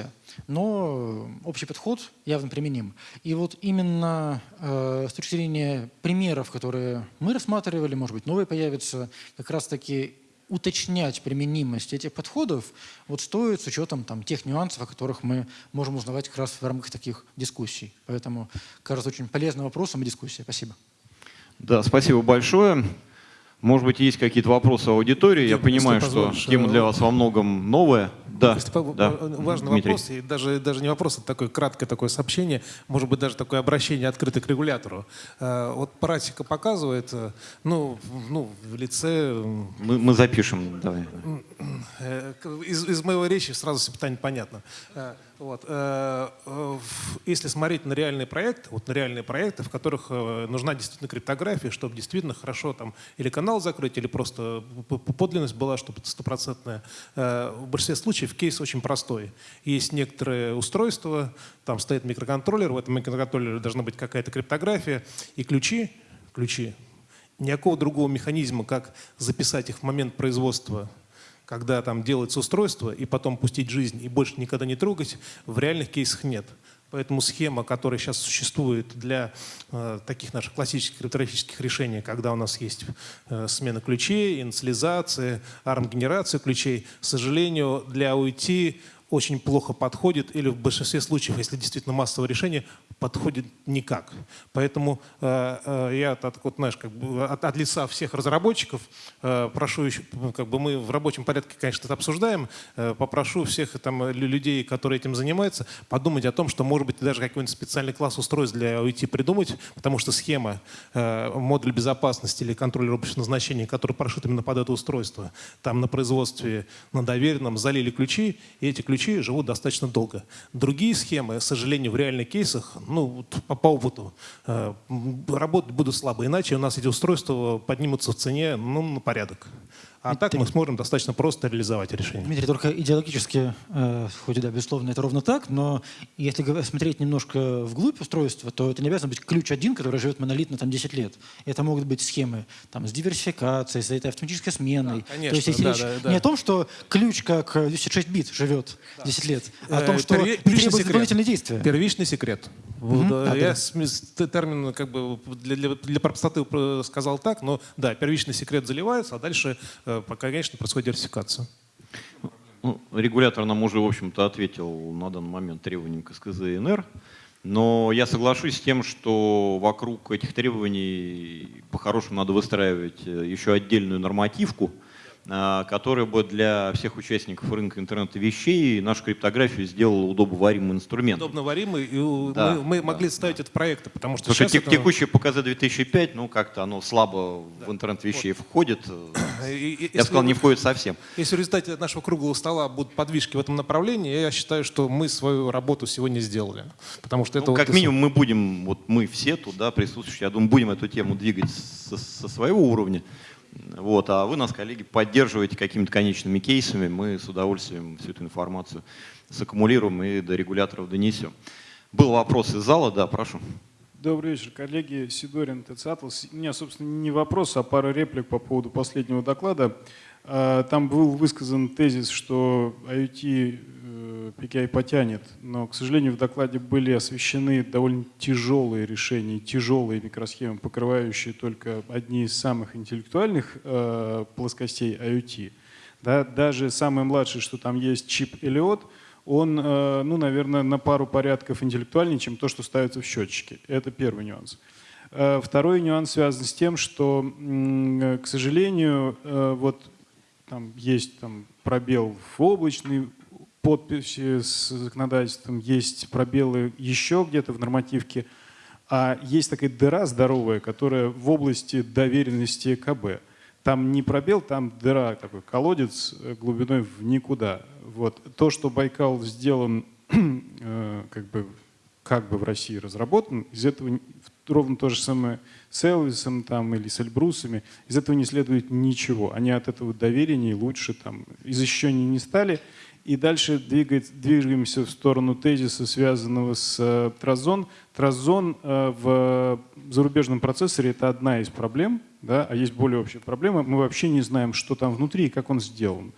но общий подход явно применим. И вот именно э, с точки зрения примеров, которые мы рассматривали, может быть, новые появятся, как раз-таки уточнять применимость этих подходов вот стоит с учетом там, тех нюансов, о которых мы можем узнавать как раз в рамках таких дискуссий. Поэтому, кажется, очень полезным вопросом и дискуссия. Спасибо. Да, спасибо большое. Может быть, есть какие-то вопросы аудитории. Я понимаю, что тема для э, вас во многом новая. Да, да. э, Важный Дмитрий. вопрос, и даже, даже не вопрос, а такое краткое такое сообщение, может быть, даже такое обращение открыто к регулятору. Э, Вот практика показывает, ну, ну в лице Мы, мы запишем. Давай. Из, из моего речи сразу все питание понятно. Вот. э, Если смотреть на реальные проекты, вот на реальные проекты, в которых э, нужна действительно криптография, чтобы действительно хорошо там или канал закрыть, или просто подлинность была, чтобы стопроцентная. э, В большинстве случаев кейс очень простой. Есть некоторые устройства, там стоит микроконтроллер, в этом микроконтроллере должна быть какая-то криптография, и ключи, ключи, никакого другого механизма, как записать их в момент производства когда там делается устройство, и потом пустить жизнь и больше никогда не трогать, в реальных кейсах нет. Поэтому схема, которая сейчас существует для э, таких наших классических криптографических решений, когда у нас есть э, смена ключей, инициализация, ARM-генерация ключей, к сожалению, для OIT очень плохо подходит, или в большинстве случаев, если действительно массовое решение, подходит никак. Поэтому э, э, я от, вот, знаешь, как бы от, от лица всех разработчиков э, прошу еще, ну, как бы мы в рабочем порядке, конечно, это обсуждаем, э, попрошу всех там лю- людей, которые этим занимаются, подумать о том, что, может быть, даже какой-нибудь специальный класс устройств для OIT придумать, потому что схема, э, модуль безопасности или контроллер общего назначения, который прошит именно под это устройство, там на производстве, на доверенном залили ключи, и эти ключи живут достаточно долго. Другие схемы, к сожалению, в реальных кейсах, ну, по, по опыту, э, работать будут слабо, иначе у нас эти устройства поднимутся в цене ну, на порядок. А так мы сможем достаточно просто реализовать решение. Дмитрий, только идеологически, э, хоть и да, безусловно, это ровно так, но если смотреть немножко вглубь устройства, то это не обязан быть ключ один, который живет монолитно там 10 лет. Это могут быть схемы там, с диверсификацией, с этой автоматической сменой. Да, конечно, то есть если да, речь да, да. не о том, что ключ как э, 256 бит живет 10 лет, а о Э, том, что первичный требует секрет. дополнительные действия. Первичный секрет. Вот, Мгм. э, А, я да. термин как бы для, для, для простоты про- сказал так, но да, первичный секрет заливается, а дальше, э, пока, конечно, происходит диверсификация. Ну, регулятор нам уже, в общем-то, ответил на данный момент требованиям к СКЗ и НР. Но я соглашусь с тем, что вокруг этих требований по-хорошему надо выстраивать э, еще отдельную нормативку, которая бы для всех участников рынка интернета вещей нашу криптографию сделала удобоваримым инструментом. Удобно варимый, и Да, мы, мы да, могли ставить это в проекты, потому что Потому что это- текущее ПКЗ 2005, ну как-то оно слабо в интернет вещей входит. И- и- Я если сказал, не вот- входит совсем. Если в результате нашего круглого стола будут подвижки в этом направлении, я считаю, что мы свою работу сегодня сделали. Потому что это Ну, вот как минимум мы будем, вот мы все тут, да, присутствующие, я думаю, будем эту тему двигать со, со своего уровня. Вот, а вы нас, коллеги, поддерживаете какими-то конечными кейсами, мы с удовольствием всю эту информацию саккумулируем и до регуляторов донесем. Был вопрос из зала, да, прошу. Добрый вечер, коллеги. Сидорин, ТЦ «Атлас». У меня, собственно, не вопрос, а пара реплик по поводу последнего доклада. А, Там был высказан тезис, что IoT PKI потянет, но, к сожалению, в докладе были освещены довольно тяжелые решения, тяжелые микросхемы, покрывающие только одни из самых интеллектуальных э, плоскостей IoT. Да, даже самый младший, что там есть чип Элиот, он, э, ну, наверное, на пару порядков интеллектуальнее, чем то, что ставится в счетчике. Это первый нюанс. Э, Второй нюанс связан с тем, что, э, к сожалению, э, вот там есть там пробел в облачной подписи с законодательством, есть пробелы еще где-то в нормативке, а есть такая дыра здоровая, которая в области доверенности КБ. Там не пробел, там дыра, такой колодец э, глубиной в никуда. Вот. То, что Байкал сделан э, как бы, как бы в России разработан, из этого ровно то же самое с Элвисом там, или с Эльбрусами, из этого не следует ничего. Они от этого доверия лучше там, и защищеннее не стали. И дальше двигает- двигаемся в сторону тезиса, связанного с э, Тразон. Тразон э, в зарубежном процессоре это одна из проблем, да, а есть более общая проблема. Мы вообще не знаем, что там внутри и как он сделан.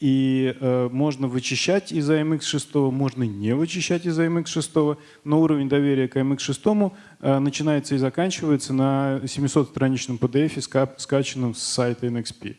И э, можно вычищать из AMX6, можно не вычищать из AMX6, но уровень доверия к AMX6 э, начинается и заканчивается на 700-страничном PDF, ска- скачанном с сайта NXP.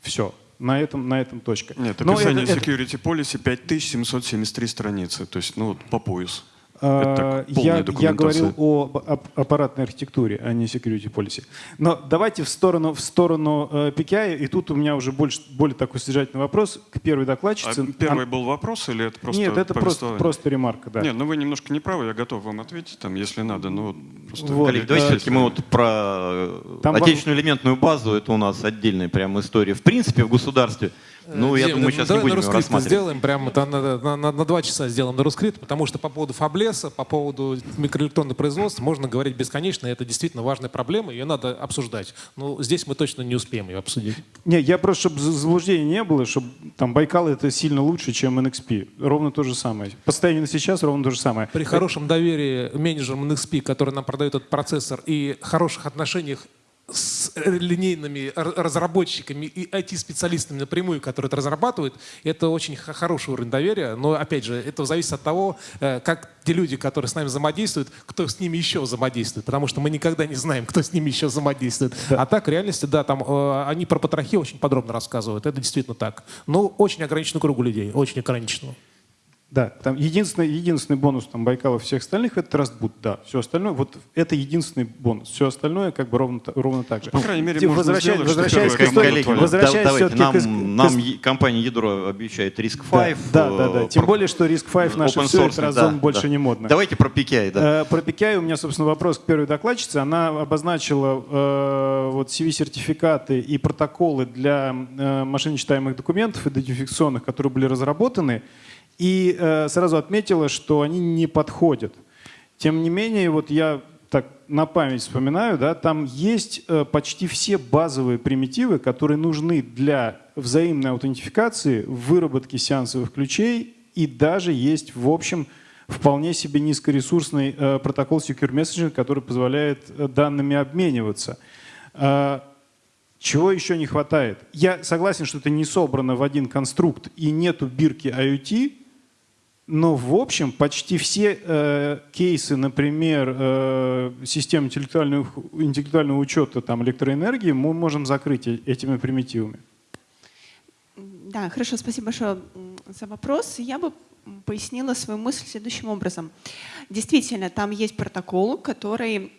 Все. На этом, на этом точка. Нет, Но описание это- это- Security Policy 5773 страницы, то есть ну, вот по пояс. А, Это я, я говорил о ап- ап- аппаратной архитектуре, а не security policy. Но давайте в сторону, в сторону э, PKI, и тут у меня уже больше, более такой содержательный вопрос к первой А докладчице. первый Ан- был вопрос или это просто Нет, это просто, просто ремарка, да. Нет, ну вы немножко не правы, я готов вам ответить, там, если надо. Вот просто Вот. Коллеги, давайте э, все-таки мы вот про э, Там отечественную элементную базу, это у нас отдельная прям история. В принципе, в государстве, ну, я Дим, думаю, сейчас не будем на его сделаем прямо на, на, на- на- на два часа сделаем на русскрит, потому что по поводу фаблеса, по поводу микроэлектронного производства можно говорить бесконечно, и это действительно важная проблема, ее надо обсуждать. Но здесь мы точно не успеем ее обсудить. Не, я просто, чтобы заблуждения не было, чтобы там Байкал это сильно лучше, чем NXP. Ровно то же самое. По состоянию на сейчас ровно то же самое. При хорошем доверии менеджерам NXP, который нам продает этот процессор, и хороших отношениях с э, линейными разработчиками и IT-специалистами напрямую, которые это разрабатывают, это очень хороший уровень доверия. Но, опять же, это зависит от того, э, как те люди, которые с нами взаимодействуют, кто с ними еще взаимодействует. Потому что мы никогда не знаем, кто с ними еще взаимодействует. А так, в реальности, да, там э, они про потрохи очень подробно рассказывают. Это действительно так. Но очень ограниченный кругу людей, очень ограниченного. Да, там единственный, единственный бонус там Байкала всех остальных это Rustboot, да. Все остальное, вот это единственный бонус. Все остальное как бы ровно, ровно так же. По крайней мере, Те- можно возвращаясь- сделать, что возвращаясь к первая истории, твоя. возвращаясь давайте, нам, к нам к компания Ядро обещает Да, 5. да, да, да. э, Тем про- более, что Risk 5 наше open все, source, это разом да, больше да. не модно. Давайте про PKI, да. Э, Про PKI у меня, собственно, вопрос к первой докладчице. Она обозначила э, вот CV-сертификаты и протоколы для э, машиночитаемых документов идентификационных, которые были разработаны, и э, сразу отметила, что они не подходят. Тем не менее, вот я так на память вспоминаю, да, там есть э, почти все базовые примитивы, которые нужны для взаимной аутентификации, выработки сеансовых ключей и даже есть, в общем, вполне себе низкоресурсный э, протокол Secure Messaging, который позволяет э, данными обмениваться. А, чего еще не хватает? Я согласен, что это не собрано в один конструкт и нету бирки IoT, но в общем почти все э, кейсы, например, э, систем интеллектуального, интеллектуального учета там, электроэнергии мы можем закрыть э- этими примитивами. Да, хорошо, спасибо большое за вопрос. Я бы пояснила свою мысль следующим образом. Действительно, там есть протокол, который,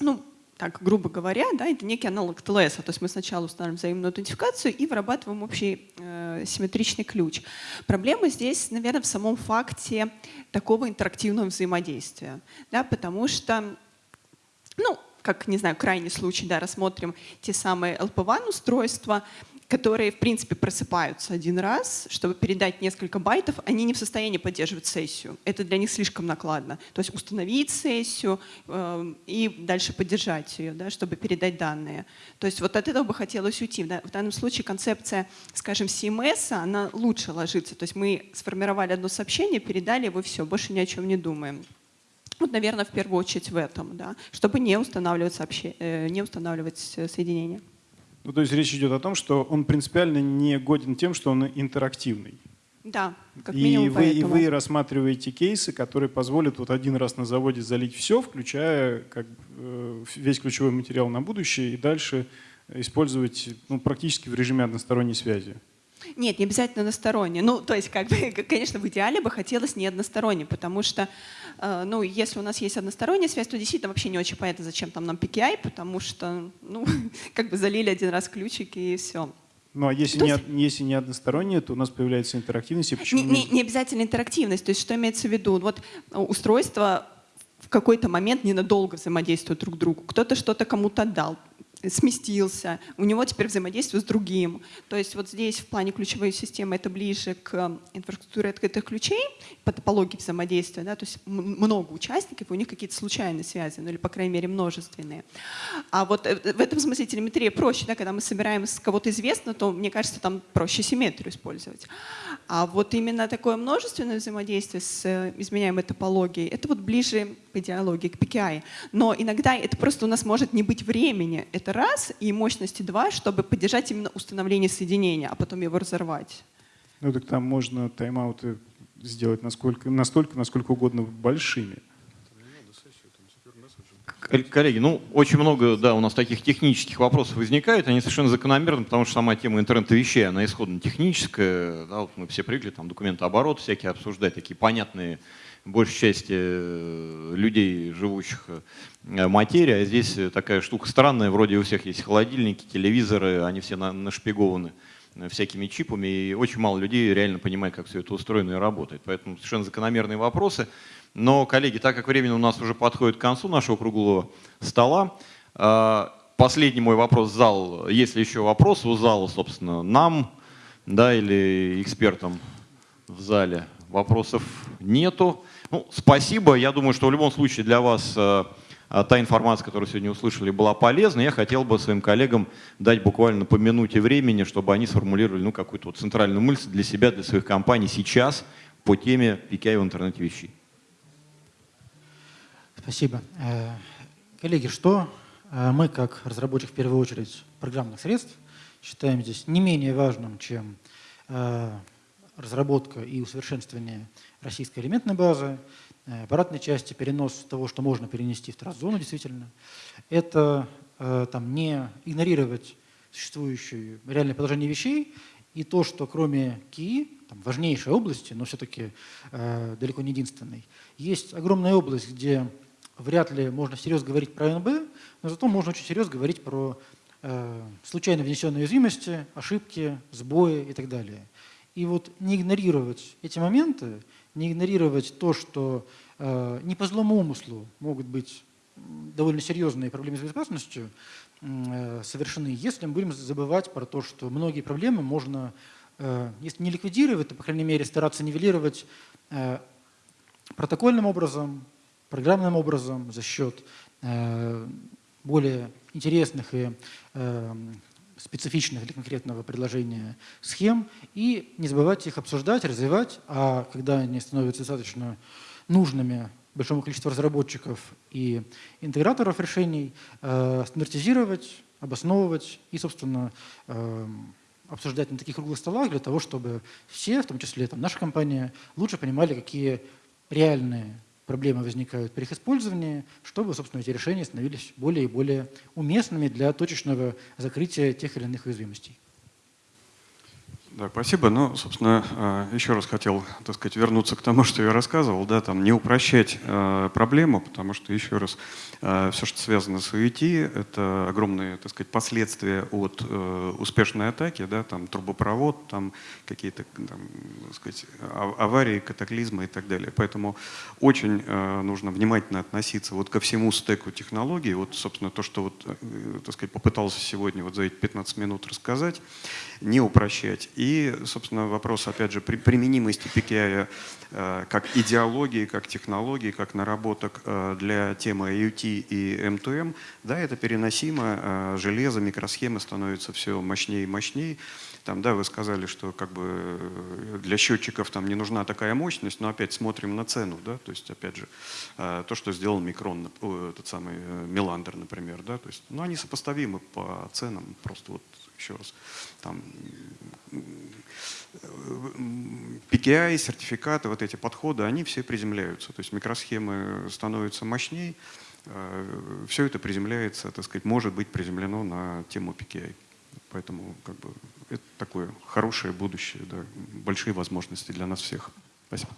ну, так, грубо говоря, да, это некий аналог TLS. То есть мы сначала устанавливаем взаимную аутентификацию и вырабатываем общий э, симметричный ключ. Проблема здесь, наверное, в самом факте такого интерактивного взаимодействия. Да, потому что ну, как, не знаю, крайний случай, да, рассмотрим те самые LP1 устройства, которые, в принципе, просыпаются один раз, чтобы передать несколько байтов, они не в состоянии поддерживать сессию. Это для них слишком накладно. То есть установить сессию э, и дальше поддержать ее, да, чтобы передать данные. То есть вот от этого бы хотелось уйти. Да. В данном случае концепция, скажем, CMS, она лучше ложится. То есть мы сформировали одно сообщение, передали его, все, больше ни о чем не думаем. Вот, наверное, в первую очередь в этом, да, чтобы не устанавливать, сообще... э, не устанавливать э, соединение. Ну, то есть речь идет о том, что он принципиально не годен тем, что он интерактивный. Да, как и, минимум вы, и вы рассматриваете кейсы, которые позволят вот один раз на заводе залить все, включая как, э, весь ключевой материал на будущее, и дальше использовать ну, практически в режиме односторонней связи. Нет, не обязательно односторонне. Ну, то есть, как бы, конечно, в идеале бы хотелось не односторонне, потому что, э, ну, если у нас есть односторонняя связь, то действительно вообще не очень понятно, зачем там нам PKI, потому что, ну, как бы залили один раз ключики и все. Ну а если, То не, есть- од- если не одностороннее, то у нас появляется интерактивность. И почему Не, не- не обязательно интерактивность. То есть что имеется в виду? Вот э, устройства в какой-то момент ненадолго взаимодействуют друг к другу. Кто-то что-то кому-то отдал, сместился, у него теперь взаимодействие с другим. То есть вот здесь в плане ключевой системы это ближе к инфраструктуре открытых ключей, по топологии взаимодействия, да, то есть много участников, и у них какие-то случайные связи, ну или, по крайней мере, множественные. А вот э, в этом смысле телеметрия проще, да, когда мы собираем с кого-то известно, то, мне кажется, там проще симметрию использовать. А вот именно такое множественное взаимодействие с э, изменяемой топологией, это вот ближе по идеологии, к PKI. Но иногда это просто у нас может не быть времени, это раз, и мощности два, чтобы поддержать именно установление соединения, а потом его разорвать. Ну так там можно тайм-ауты сделать насколько, настолько, насколько угодно большими. Коллеги, ну, очень много, да, у нас таких технических вопросов возникает, они совершенно закономерны, потому что сама тема интернета вещей, она исходно техническая, да, вот мы все привыкли там документооборот всякие обсуждать, такие понятные большей части э, людей, живущих э, материи, а здесь такая штука странная, вроде у всех есть холодильники, телевизоры, они все нашпигованы э, всякими чипами, и очень мало людей реально понимает, как все это устроено и работает. Поэтому совершенно закономерные вопросы. Но, коллеги, так как время у нас уже подходит к концу нашего круглого стола, последний мой вопрос в зал. Есть ли еще вопросы у зала, собственно, нам да, или экспертам в зале? Вопросов нету. Ну, спасибо. Я думаю, что в любом случае для вас а, а, та информация, которую сегодня услышали, была полезна. Я хотел бы своим коллегам дать буквально по минуте времени, чтобы они сформулировали ну, какую-то вот центральную мысль для себя, для своих компаний сейчас по теме PKI в интернете вещей. Спасибо. Э, коллеги, что э, мы, как разработчик в первую очередь программных средств, считаем здесь не менее важным, чем э, разработка и усовершенствование российской элементной базы, аппаратной части, перенос того, что можно перенести в транс-зону действительно, это там, не игнорировать существующее реальное положение вещей и то, что кроме КИ, там, важнейшей области, но все-таки э, далеко не единственной, есть огромная область, где вряд ли можно серьезно говорить про НБ, но зато можно очень серьезно говорить про э, случайно внесенные уязвимости, ошибки, сбои и так далее. И вот не игнорировать эти моменты, не игнорировать то, что э, не по злому умыслу могут быть довольно серьезные проблемы с безопасностью э, совершены, если мы будем забывать про то, что многие проблемы можно, э, если не ликвидировать, то, по крайней мере, стараться нивелировать э, протокольным образом, программным образом за счет э, более интересных и э, специфичных для конкретного предложения схем и не забывать их обсуждать, развивать, а когда они становятся достаточно нужными большому количеству разработчиков и интеграторов решений, э, стандартизировать, обосновывать и, собственно, обсуждать на таких круглых столах для того, чтобы все, в том числе там, наша компания, лучше понимали, какие реальные проблемы возникают при их использовании, чтобы, собственно, эти решения становились более и более уместными для точечного закрытия тех или иных уязвимостей. Да, спасибо. Ну, собственно, э, еще раз хотел, так сказать, вернуться к тому, что я рассказывал, да, там не упрощать э, проблему, потому что, еще раз, э, все, что связано с UET, это огромные, так сказать, последствия от успешной атаки, да, там трубопровод, там какие-то, там, так сказать, аварии, катаклизмы и так далее. Поэтому очень нужно внимательно относиться вот ко всему стеку технологий. Вот, собственно, то, что вот, так сказать, попытался сегодня вот за эти 15 минут рассказать, не упрощать. И, собственно, вопрос, опять же, при применимости PKI э, как идеологии, как технологии, как наработок э, для темы IoT и M2M, да, это переносимо, э, железо, микросхемы становятся все мощнее и мощнее. Там, да, вы сказали, что как бы для счетчиков там не нужна такая мощность, но опять смотрим на цену, да, то есть опять же то, что сделал Микрон, этот самый Миландер, например, да, то есть, ну, они сопоставимы по ценам, просто вот еще раз, там, PKI, сертификаты, вот эти подходы, они все приземляются. То есть микросхемы становятся мощнее, э, все это приземляется, так сказать, может быть приземлено на тему PKI. Поэтому как бы, это такое хорошее будущее, да, большие возможности для нас всех. Спасибо.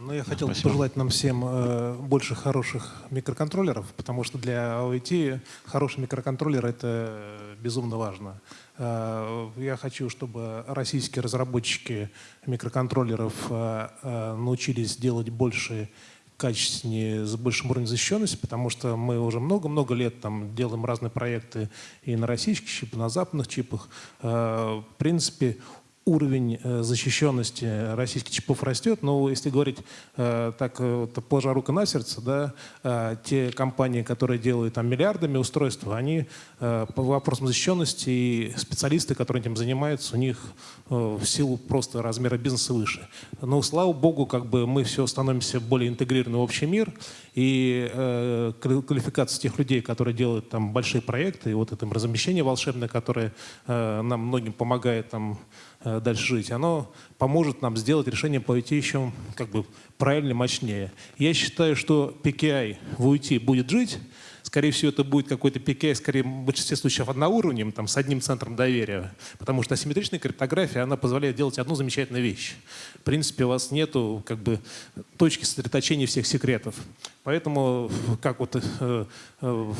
Ну, я хотел бы пожелать нам всем э, больше хороших микроконтроллеров, потому что для OIT хороший микроконтроллер – это безумно важно. Э, я хочу, чтобы российские разработчики микроконтроллеров э, научились делать больше качественнее, с большим уровнем защищенности, потому что мы уже много-много лет там делаем разные проекты и на российских чипах, и на западных чипах. В принципе, уровень э, защищенности российских чипов растет, но если говорить э, так, э, положа руку на сердце, да, те компании, которые делают там миллиардами устройств, они по вопросам защищенности и специалисты, которые этим занимаются, у них в силу просто размера бизнеса выше. Но слава богу, как бы мы все становимся более интегрированы в общий мир, и квалификация тех людей, которые делают там большие проекты, и вот это размещение волшебное, которое нам многим помогает там дальше жить, оно поможет нам сделать решение по еще как бы правильнее, мощнее. Я считаю, что PKI в UT будет жить, Скорее всего, это будет какой-то PKI, скорее, в большинстве случаев одноуровнем, там, с одним центром доверия. Потому что асимметричная криптография, она позволяет делать одну замечательную вещь. В принципе, у вас нету как бы, точки сосредоточения всех секретов. Поэтому, как вот, э, э,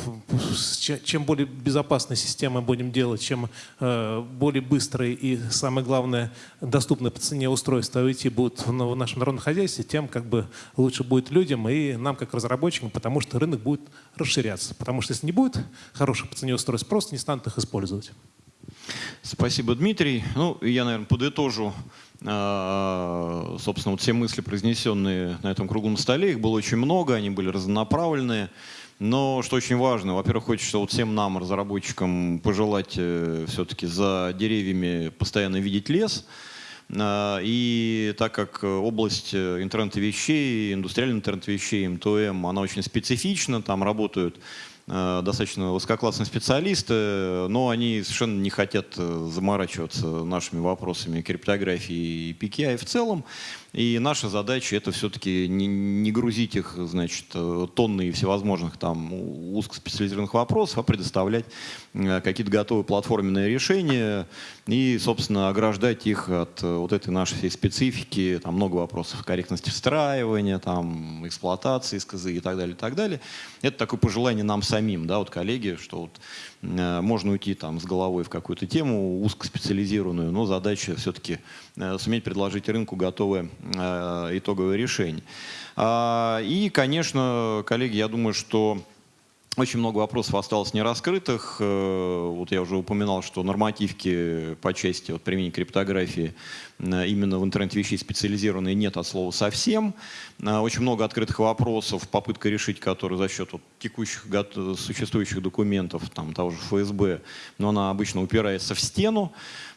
чем более безопасные системы будем делать, чем э, более быстрые и, самое главное, доступные по цене устройства IoT будут в нашем народном хозяйстве, тем как бы лучше будет людям и нам, как разработчикам, потому что рынок будет расширяться. Потому что если не будет хороших по цене устройств, просто не станут их использовать. Спасибо, Дмитрий. Ну, я, наверное, подытожу собственно, вот все мысли, произнесенные на этом круглом столе, их было очень много, они были разнонаправленные. Но что очень важно, во-первых, хочется вот всем нам, разработчикам, пожелать э, все-таки за деревьями постоянно видеть лес. А, и так как область э, интернета вещей, индустриальный интернет вещей, МТМ, она очень специфична, там работают достаточно высококлассные специалисты, но они совершенно не хотят э, заморачиваться нашими вопросами криптографии и PKI в целом. И наша задача это все-таки не, не грузить их, значит, э, тонны всевозможных там узкоспециализированных вопросов, а предоставлять э, какие-то готовые платформенные решения и, собственно, ограждать их от э, вот этой нашей всей специфики. Там много вопросов корректности встраивания, там, эксплуатации СКЗ и так далее, и так далее. Это такое пожелание нам самим, да, вот коллеги, что вот можно уйти там с головой в какую-то тему узкоспециализированную, но задача все-таки э, суметь предложить рынку готовое э, итоговое решение. А, и, конечно, коллеги, я думаю, что очень много вопросов осталось нераскрытых. Вот я уже упоминал, что нормативки по части вот, применения криптографии именно в интернет-вещей специализированные нет от слова совсем. Очень много открытых вопросов, попытка решить, которые за счет вот, текущих существующих документов, там, того же ФСБ, но она обычно упирается в стену.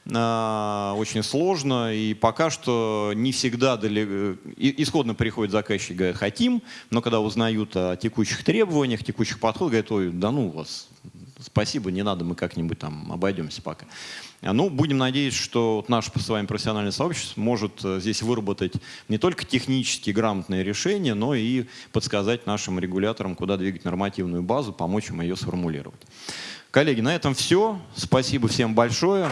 Очень сложно, и пока что не всегда далеко... исходно приходит заказчик, говорит, хотим, но когда узнают о текущих требованиях, текущих подходах, говорят, ой, да ну вас, спасибо, не надо, мы как-нибудь там обойдемся пока. Ну, будем надеяться, что вот наше с вами профессиональное сообщество может э, здесь выработать не только технически грамотные решения, но и подсказать нашим регуляторам, куда двигать нормативную базу, помочь им ее сформулировать. Коллеги, на этом все. Спасибо всем большое.